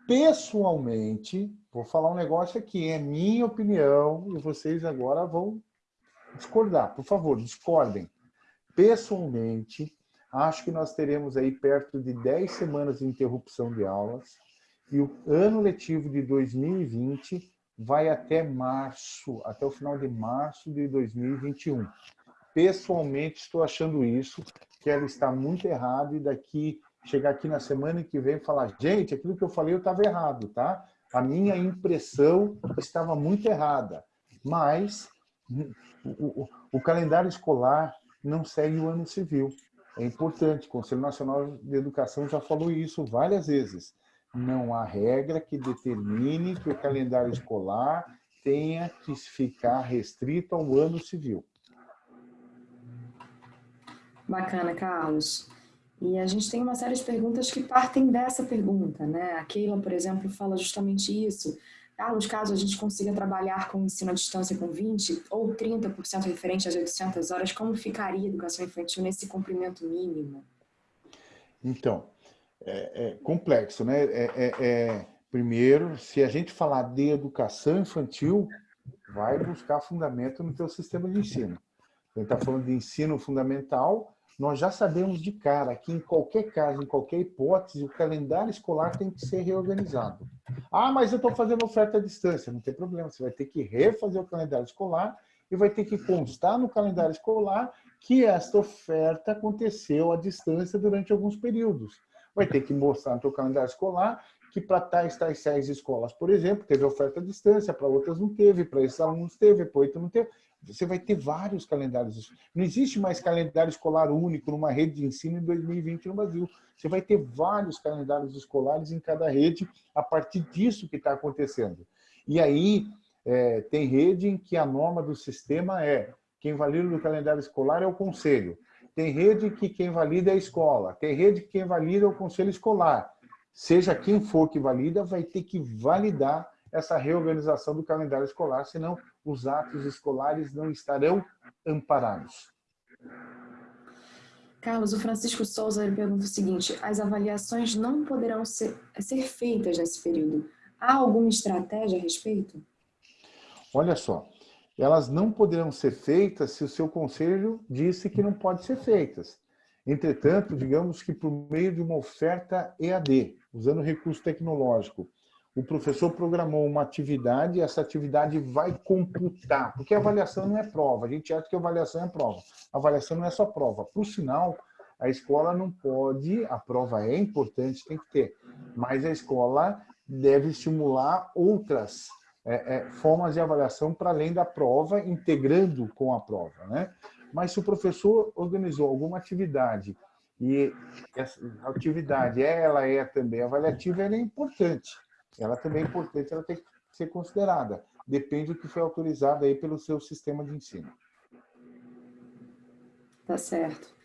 Pessoalmente, vou falar um negócio aqui, é minha opinião, e vocês agora vão discordar. Por favor, discordem. Pessoalmente, acho que nós teremos aí perto de 10 semanas de interrupção de aulas e o ano letivo de 2020 vai até março, até o final de março de 2021. Pessoalmente, estou achando isso, que ela está muito errado e daqui, chegar aqui na semana que vem e falar, gente, aquilo que eu falei eu estava errado, tá? A minha impressão estava muito errada, mas o, o, o calendário escolar não segue o ano civil é importante. O Conselho Nacional de Educação já falou isso várias vezes. Não há regra que determine que o calendário escolar tenha que ficar restrito ao ano civil. Bacana, Carlos. E a gente tem uma série de perguntas que partem dessa pergunta, né? A Keila, por exemplo, fala justamente isso. Carlos, caso a gente consiga trabalhar com ensino à distância com 20 ou 30% referente às 800 horas, como ficaria a educação infantil nesse cumprimento mínimo? Então, é, é complexo, né? É, é, é, primeiro, se a gente falar de educação infantil, vai buscar fundamento no teu sistema de ensino. A gente está falando de ensino fundamental, nós já sabemos de cara que em qualquer caso, em qualquer hipótese, o calendário escolar tem que ser reorganizado. Ah, mas eu estou fazendo oferta à distância. Não tem problema, você vai ter que refazer o calendário escolar e vai ter que constar no calendário escolar que esta oferta aconteceu à distância durante alguns períodos. Vai ter que mostrar no seu calendário escolar que para tais, tais, tais escolas, por exemplo, teve oferta à distância, para outras não teve, para esses alunos teve, para outros não teve. Você vai ter vários calendários. Não existe mais calendário escolar único numa rede de ensino em 2020 no Brasil. Você vai ter vários calendários escolares em cada rede a partir disso que está acontecendo. E aí, é, tem rede em que a norma do sistema é quem valida o calendário escolar é o conselho. Tem rede que quem valida é a escola. Tem rede que quem valida é o conselho escolar. Seja quem for que valida, vai ter que validar essa reorganização do calendário escolar, senão os atos escolares não estarão amparados. Carlos, o Francisco Souza pergunta o seguinte, as avaliações não poderão ser, ser feitas nesse período. Há alguma estratégia a respeito? Olha só, elas não poderão ser feitas se o seu conselho disse que não pode ser feitas. Entretanto, digamos que por meio de uma oferta EAD, usando recurso tecnológico, o professor programou uma atividade e essa atividade vai computar, porque avaliação não é prova, a gente acha que avaliação é prova. Avaliação não é só prova. Por sinal, a escola não pode, a prova é importante, tem que ter, mas a escola deve estimular outras é, é, formas de avaliação para além da prova, integrando com a prova. Né? Mas se o professor organizou alguma atividade e essa atividade ela é também avaliativa, ela é importante ela também é importante, ela tem que ser considerada. Depende do que foi autorizado aí pelo seu sistema de ensino. Tá certo.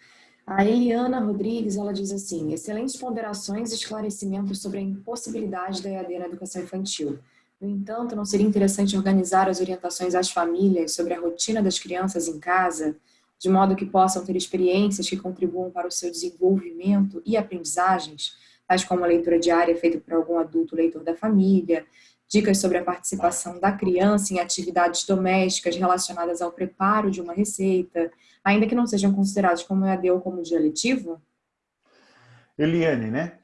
A Eliana Rodrigues, ela diz assim, excelentes ponderações e esclarecimentos sobre a impossibilidade da EAD na educação infantil. No entanto, não seria interessante organizar as orientações às famílias sobre a rotina das crianças em casa, de modo que possam ter experiências que contribuam para o seu desenvolvimento e aprendizagens, tais como a leitura diária feita por algum adulto leitor da família, dicas sobre a participação da criança em atividades domésticas relacionadas ao preparo de uma receita, ainda que não sejam considerados como EAD ou como dia letivo? Eliane, né?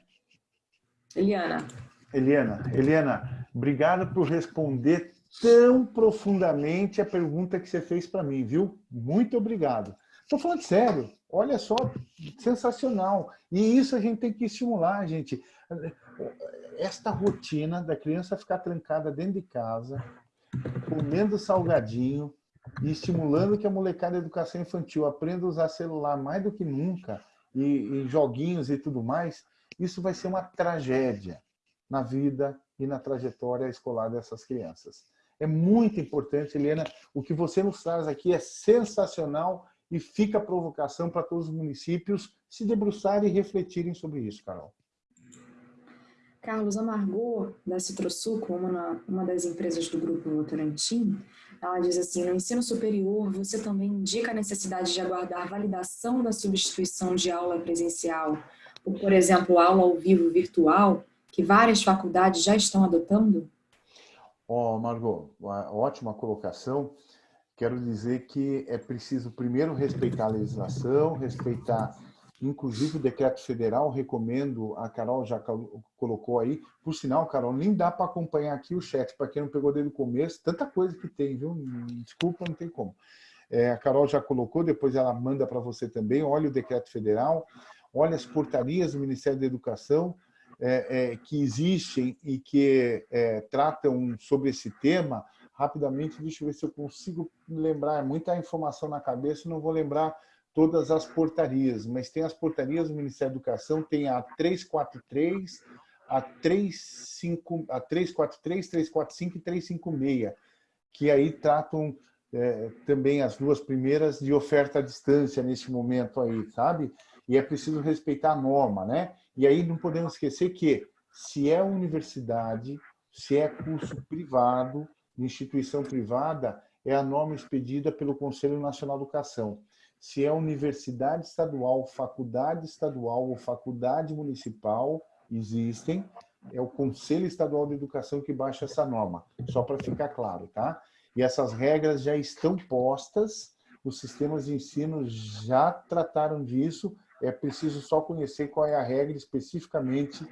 Eliana. Eliana, Eliana, obrigado por responder tão profundamente a pergunta que você fez para mim, viu? Muito obrigado. Estou falando sério. Olha só, sensacional. E isso a gente tem que estimular, gente. Esta rotina da criança ficar trancada dentro de casa, comendo salgadinho e estimulando que a molecada de educação infantil aprenda a usar celular mais do que nunca, e, e joguinhos e tudo mais, isso vai ser uma tragédia na vida e na trajetória escolar dessas crianças. É muito importante, Helena, o que você nos traz aqui é sensacional e fica a provocação para todos os municípios se debruçarem e refletirem sobre isso, Carol. Carlos, a Margot, da Citrosuco, uma, uma das empresas do Grupo Votorantim, ela diz assim, no ensino superior, você também indica a necessidade de aguardar validação da substituição de aula presencial, ou, por exemplo, aula ao vivo virtual, que várias faculdades já estão adotando? Ó, oh, Margot, ótima colocação quero dizer que é preciso primeiro respeitar a legislação, respeitar inclusive o decreto federal, recomendo, a Carol já colocou aí, por sinal, Carol, nem dá para acompanhar aqui o chat, para quem não pegou desde o começo, tanta coisa que tem, viu? Desculpa, não tem como. É, a Carol já colocou, depois ela manda para você também, olha o decreto federal, olha as portarias do Ministério da Educação, é, é, que existem e que é, tratam sobre esse tema, rapidamente, deixa eu ver se eu consigo lembrar, é muita informação na cabeça, não vou lembrar todas as portarias, mas tem as portarias do Ministério da Educação, tem a 343, a, 35, a 343, 345 e 356, que aí tratam é, também as duas primeiras de oferta à distância nesse momento aí, sabe? E é preciso respeitar a norma, né? E aí não podemos esquecer que se é universidade, Se é curso privado, instituição privada, é a norma expedida pelo Conselho Nacional de Educação. Se é universidade estadual, faculdade estadual ou faculdade municipal, existem, é o Conselho Estadual de Educação que baixa essa norma, só para ficar claro, tá? E essas regras já estão postas, os sistemas de ensino já trataram disso, é preciso só conhecer qual é a regra especificamente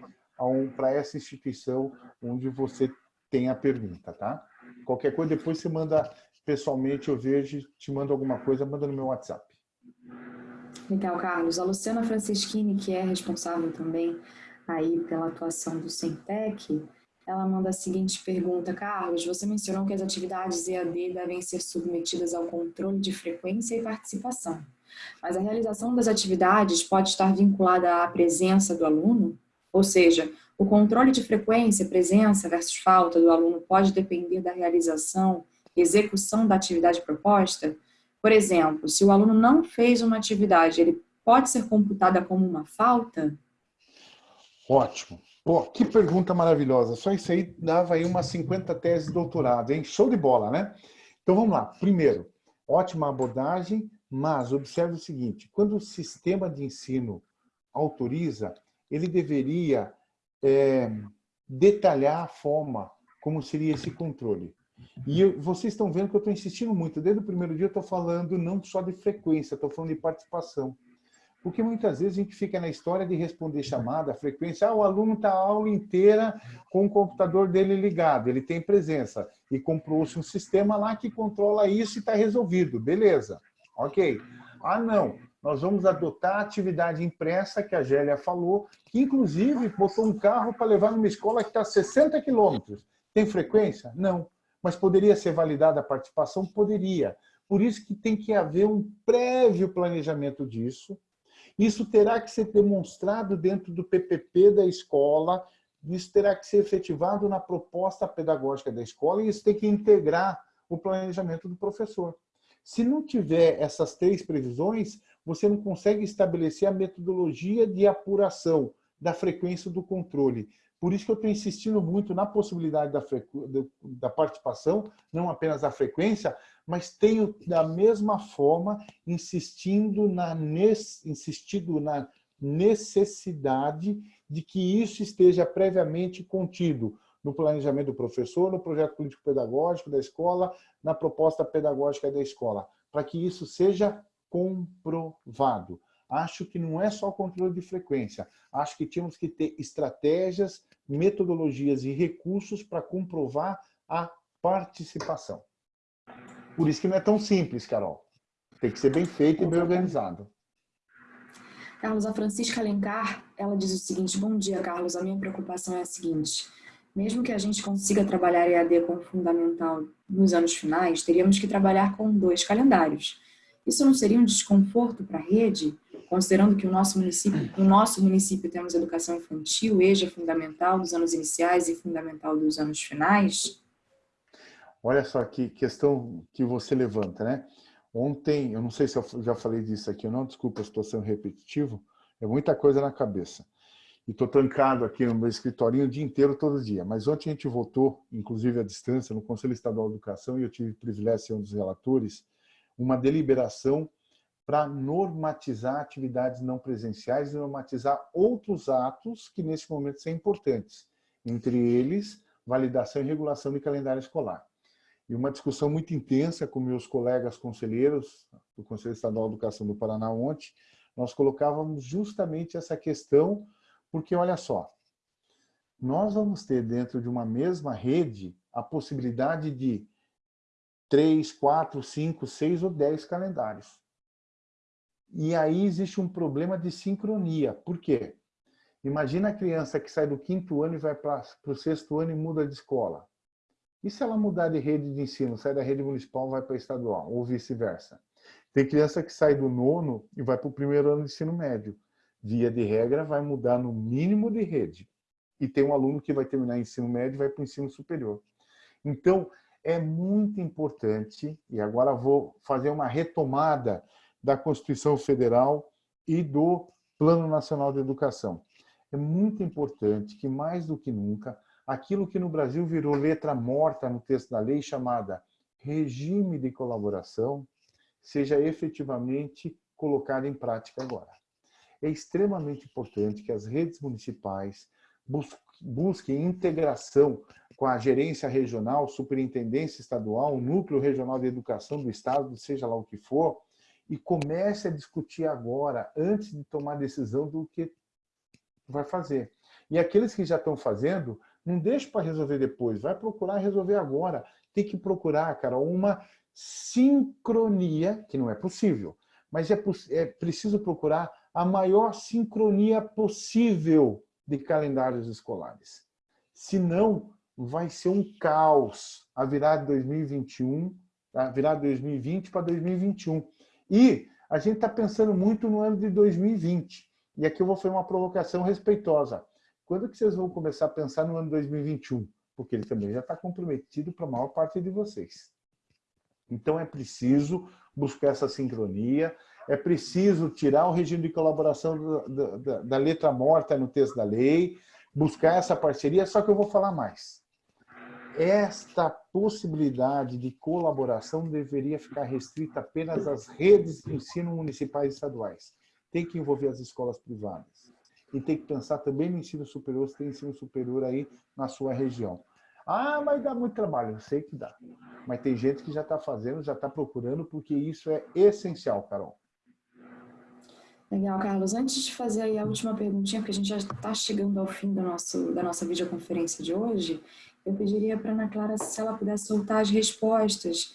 para essa instituição onde você tem a pergunta, tá? Qualquer coisa, depois você manda pessoalmente, eu vejo, te mando alguma coisa, manda no meu WhatsApp. Legal, Carlos. A Luciana Franceschini, que é responsável também aí pela atuação do Centec, ela manda a seguinte pergunta, Carlos, você mencionou que as atividades EAD devem ser submetidas ao controle de frequência e participação, mas a realização das atividades pode estar vinculada à presença do aluno? Ou seja, o controle de frequência, presença versus falta do aluno pode depender da realização e execução da atividade proposta? Por exemplo, se o aluno não fez uma atividade, ele pode ser computada como uma falta? Ótimo. Pô, que pergunta maravilhosa. Só isso aí dava aí umas 50 teses de doutorado, hein? Show de bola, né? Então vamos lá. Primeiro, ótima abordagem, mas observe o seguinte, quando o sistema de ensino autoriza, ele deveria é, detalhar a forma como seria esse controle. E eu, vocês estão vendo que eu estou insistindo muito. Desde o primeiro dia eu estou falando não só de frequência, estou falando de participação. Porque muitas vezes a gente fica na história de responder chamada, frequência. Ah, o aluno está a aula inteira com o computador dele ligado, ele tem presença. E comprou-se um sistema lá que controla isso e está resolvido. Beleza. Ok. Ah, não. Nós vamos adotar a atividade impressa que a Gélia falou, que inclusive botou um carro para levar numa escola que está a 60 quilômetros. Tem frequência? Não. Mas poderia ser validada a participação? Poderia. Por isso que tem que haver um prévio planejamento disso, isso terá que ser demonstrado dentro do PPP da escola, isso terá que ser efetivado na proposta pedagógica da escola e isso tem que integrar o planejamento do professor. Se não tiver essas três previsões, você não consegue estabelecer a metodologia de apuração da frequência do controle. Por isso que eu estou insistindo muito na possibilidade da, da participação, não apenas da frequência, mas tenho, da mesma forma, insistindo na, insistido na necessidade de que isso esteja previamente contido no planejamento do professor, no projeto político-pedagógico da escola, na proposta pedagógica da escola, para que isso seja comprovado. Acho que não é só controle de frequência, acho que tínhamos que ter estratégias, metodologias e recursos para comprovar a participação. Por isso que não é tão simples, Carol. Tem que ser bem feito e bem organizado. Carlos, a Francisca Alencar, ela diz o seguinte, bom dia, Carlos, a minha preocupação é a seguinte, mesmo que a gente consiga trabalhar EAD como fundamental nos anos finais, teríamos que trabalhar com dois calendários. Isso não seria um desconforto para a rede, considerando que o nosso município, no nosso município temos educação infantil, EJA fundamental dos anos iniciais e fundamental dos anos finais? Olha só que questão que você levanta, né? Ontem, eu não sei se eu já falei disso aqui ou não, desculpa, estou sendo repetitivo, é muita coisa na cabeça. E estou trancado aqui no meu escritorinho o dia inteiro, todo dia. Mas ontem a gente votou, inclusive à distância, no Conselho Estadual de Educação, e eu tive o privilégio de ser um dos relatores, uma deliberação para normatizar atividades não presenciais e normatizar outros atos que nesse momento são importantes. Entre eles, validação e regulação de calendário escolar e uma discussão muito intensa com meus colegas conselheiros do Conselho Estadual de Educação do Paraná ontem, nós colocávamos justamente essa questão, porque olha só, nós vamos ter dentro de uma mesma rede a possibilidade de três, quatro, cinco, seis ou dez calendários. E aí existe um problema de sincronia. Por quê? Imagina a criança que sai do quinto ano e vai para o sexto ano e muda de escola. E se ela mudar de rede de ensino, sai da rede municipal vai para a estadual, ou vice-versa? Tem criança que sai do nono e vai para o primeiro ano de ensino médio. Via de regra, vai mudar no mínimo de rede. E tem um aluno que vai terminar ensino médio e vai para o ensino superior. Então, é muito importante, e agora vou fazer uma retomada da Constituição Federal e do Plano Nacional de Educação. É muito importante que, mais do que nunca, aquilo que no Brasil virou letra morta no texto da lei, chamada regime de colaboração, seja efetivamente colocado em prática agora. É extremamente importante que as redes municipais busquem integração com a gerência regional, superintendência estadual, núcleo regional de educação do estado, seja lá o que for, e comece a discutir agora, antes de tomar decisão do que vai fazer. E aqueles que já estão fazendo, não deixe para resolver depois, vai procurar resolver agora. Tem que procurar, cara, uma sincronia, que não é possível, mas é, é preciso procurar a maior sincronia possível de calendários escolares. Senão, vai ser um caos a virar de 2021, a virar 2020 para 2021. E a gente está pensando muito no ano de 2020. E aqui eu vou fazer uma provocação respeitosa. Quando que vocês vão começar a pensar no ano 2021? Porque ele também já está comprometido para a maior parte de vocês. Então é preciso buscar essa sincronia, é preciso tirar o regime de colaboração da, da, da letra morta no texto da lei, buscar essa parceria, só que eu vou falar mais. Esta possibilidade de colaboração deveria ficar restrita apenas às redes de ensino municipais e estaduais. Tem que envolver as escolas privadas. E tem que pensar também no ensino superior, se tem ensino superior aí na sua região. Ah, mas dá muito trabalho. Eu sei que dá. Mas tem gente que já está fazendo, já está procurando, porque isso é essencial, Carol. Legal, Carlos. Antes de fazer aí a última perguntinha, porque a gente já está chegando ao fim do nosso, da nossa videoconferência de hoje, eu pediria para a Ana Clara se ela pudesse soltar as respostas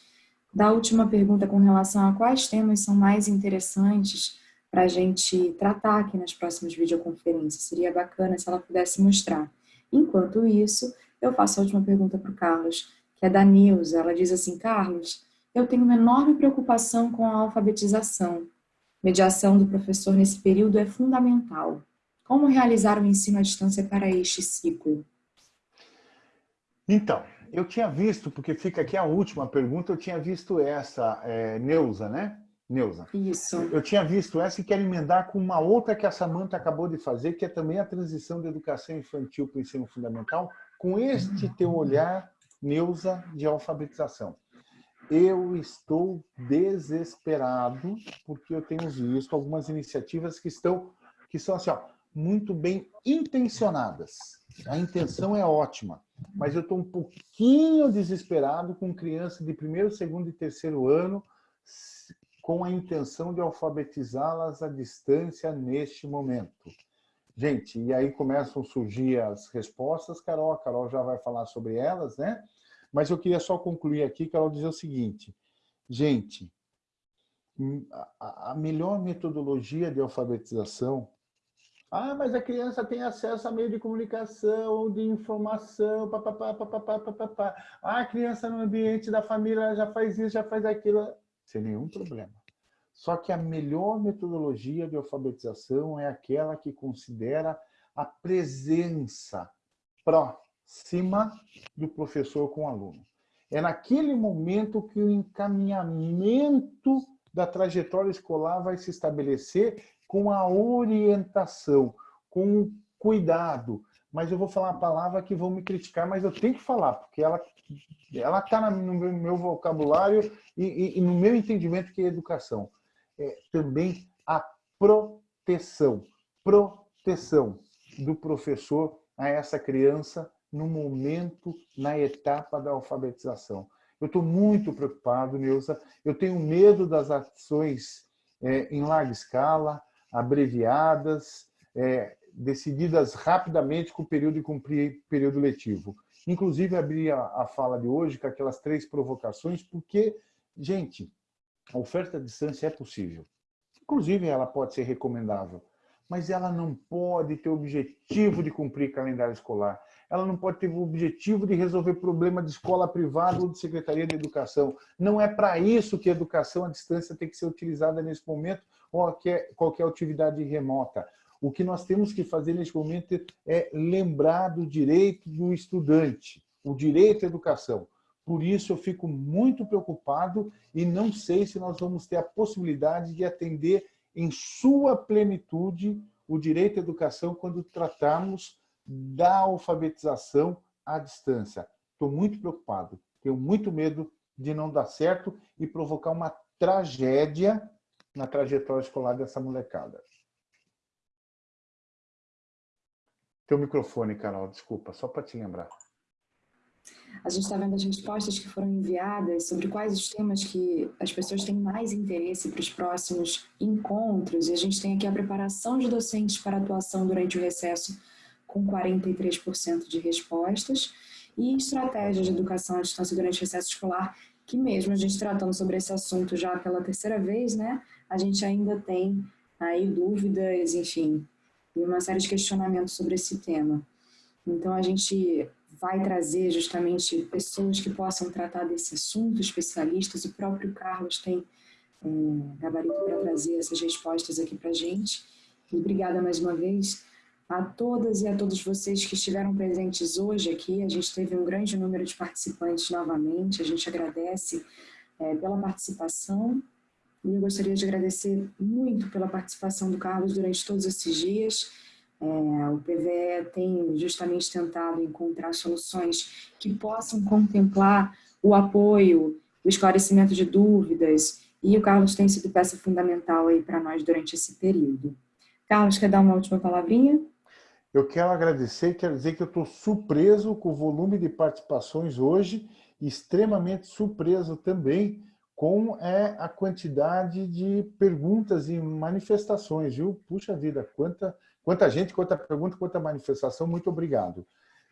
da última pergunta com relação a quais temas são mais interessantes para a gente tratar aqui nas próximas videoconferências. Seria bacana se ela pudesse mostrar. Enquanto isso, eu faço a última pergunta para o Carlos, que é da Nilza. Ela diz assim, Carlos, eu tenho uma enorme preocupação com a alfabetização. Mediação do professor nesse período é fundamental. Como realizar o ensino à distância para este ciclo? Então, eu tinha visto, porque fica aqui a última pergunta, eu tinha visto essa, é, Neuza, né? Neuza. Isso. Eu tinha visto essa e quero emendar com uma outra que a Samanta acabou de fazer, que é também a transição da educação infantil para o ensino fundamental, com este teu olhar, Neuza, de alfabetização. Eu estou desesperado porque eu tenho visto algumas iniciativas que estão que são assim, ó, muito bem intencionadas. A intenção é ótima, mas eu estou um pouquinho desesperado com criança de primeiro, segundo e terceiro ano com a intenção de alfabetizá-las à distância neste momento. Gente, e aí começam a surgir as respostas, Carol, a Carol já vai falar sobre elas, né? Mas eu queria só concluir aqui, Carol, dizer o seguinte. Gente, hum, a melhor metodologia de alfabetização ah, mas a criança tem acesso a meio de comunicação, de informação, papapá, papapá, papapá. Ah, a criança no ambiente da família já faz isso, já faz aquilo. Sem nenhum problema. Só que a melhor metodologia de alfabetização é aquela que considera a presença próxima do professor com o aluno. É naquele momento que o encaminhamento da trajetória escolar vai se estabelecer com a orientação, com o cuidado. Mas eu vou falar uma palavra que vão me criticar, mas eu tenho que falar, porque ela ela está no meu vocabulário e, e, e, no meu entendimento que é educação é, também a proteção, proteção do professor a essa criança no momento, na etapa da alfabetização. Eu estou muito preocupado, Neuza. Eu tenho medo das ações é, em larga escala, abreviadas, é, decididas rapidamente com o período de cumprir período letivo. Inclusive, abri a, a fala de hoje com aquelas três provocações, porque, gente, a oferta à distância é possível. Inclusive, ela pode ser recomendável, mas ela não pode ter o objetivo de cumprir calendário escolar. Ela não pode ter o objetivo de resolver problema de escola privada ou de secretaria de educação. Não é para isso que a educação à distância tem que ser utilizada nesse momento ou qualquer, qualquer atividade remota. O que nós temos que fazer neste momento é lembrar do direito do estudante, o direito à educação. Por isso eu fico muito preocupado e não sei se nós vamos ter a possibilidade de atender em sua plenitude o direito à educação quando tratarmos da alfabetização à distância. Estou muito preocupado, tenho muito medo de não dar certo e provocar uma tragédia na trajetória escolar dessa molecada. Teu microfone, Carol, desculpa, só para te lembrar. A gente está vendo as respostas que foram enviadas sobre quais os temas que as pessoas têm mais interesse para os próximos encontros. E a gente tem aqui a preparação de docentes para atuação durante o recesso, com 43% de respostas, e estratégias de educação à distância durante o recesso escolar, que mesmo a gente tratando sobre esse assunto já pela terceira vez, né, a gente ainda tem aí dúvidas, enfim, e uma série de questionamentos sobre esse tema. Então, a gente vai trazer justamente pessoas que possam tratar desse assunto, especialistas. O próprio Carlos tem é, gabarito para trazer essas respostas aqui para a gente. E obrigada mais uma vez a todas e a todos vocês que estiveram presentes hoje aqui. A gente teve um grande número de participantes novamente. A gente agradece é, pela participação. E eu gostaria de agradecer muito pela participação do Carlos durante todos esses dias é, o PVE tem justamente tentado encontrar soluções que possam contemplar o apoio, o esclarecimento de dúvidas, e o Carlos tem sido peça fundamental aí para nós durante esse período. Carlos, quer dar uma última palavrinha? Eu quero agradecer, quero dizer que eu estou surpreso com o volume de participações hoje, extremamente surpreso também com é, a quantidade de perguntas e manifestações, viu? Puxa vida, quanta Quanta gente, quanta pergunta, quanta manifestação, muito obrigado.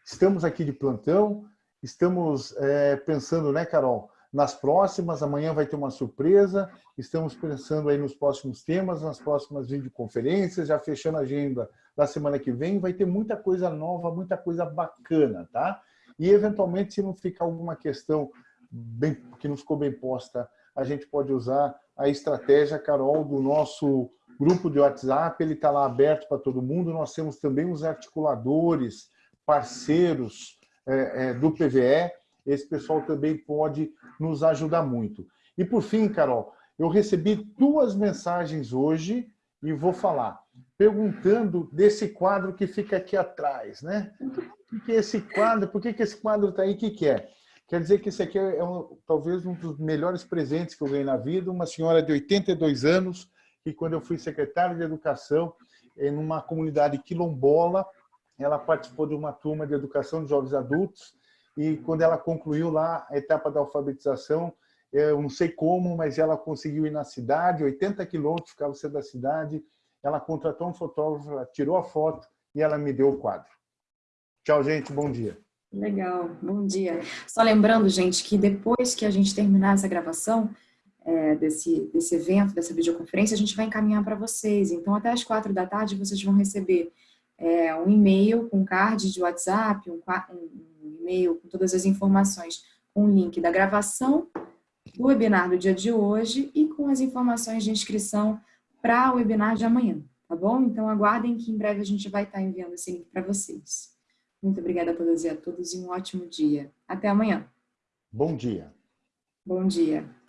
Estamos aqui de plantão, estamos é, pensando, né, Carol, nas próximas, amanhã vai ter uma surpresa, estamos pensando aí nos próximos temas, nas próximas videoconferências, já fechando a agenda da semana que vem, vai ter muita coisa nova, muita coisa bacana, tá? E, eventualmente, se não ficar alguma questão bem, que não ficou bem posta, a gente pode usar a estratégia, Carol, do nosso grupo de WhatsApp, ele está lá aberto para todo mundo. Nós temos também os articuladores, parceiros é, é, do PVE. Esse pessoal também pode nos ajudar muito. E por fim, Carol, eu recebi duas mensagens hoje e vou falar, perguntando desse quadro que fica aqui atrás, né? O que é esse quadro? Por que, que esse quadro está aí? O que, que é? Quer dizer que esse aqui é um, talvez um dos melhores presentes que eu ganhei na vida. Uma senhora de 82 anos, que quando eu fui secretário de Educação, em uma comunidade quilombola, ela participou de uma turma de educação de jovens adultos e quando ela concluiu lá a etapa da alfabetização, eu não sei como, mas ela conseguiu ir na cidade, 80 quilômetros ficava você da cidade, ela contratou um fotógrafo, ela tirou a foto e ela me deu o quadro. Tchau, gente, bom dia. Legal, bom dia. Só lembrando, gente, que depois que a gente terminar essa gravação, é, desse, desse evento, dessa videoconferência, a gente vai encaminhar para vocês. Então, até as quatro da tarde, vocês vão receber é, um e-mail com card de WhatsApp, um, um e-mail com todas as informações, com um link da gravação do webinar do dia de hoje e com as informações de inscrição para o webinar de amanhã, tá bom? Então, aguardem que em breve a gente vai estar enviando esse link para vocês. Muito obrigada a todas e a todos e um ótimo dia. Até amanhã. Bom dia. Bom dia.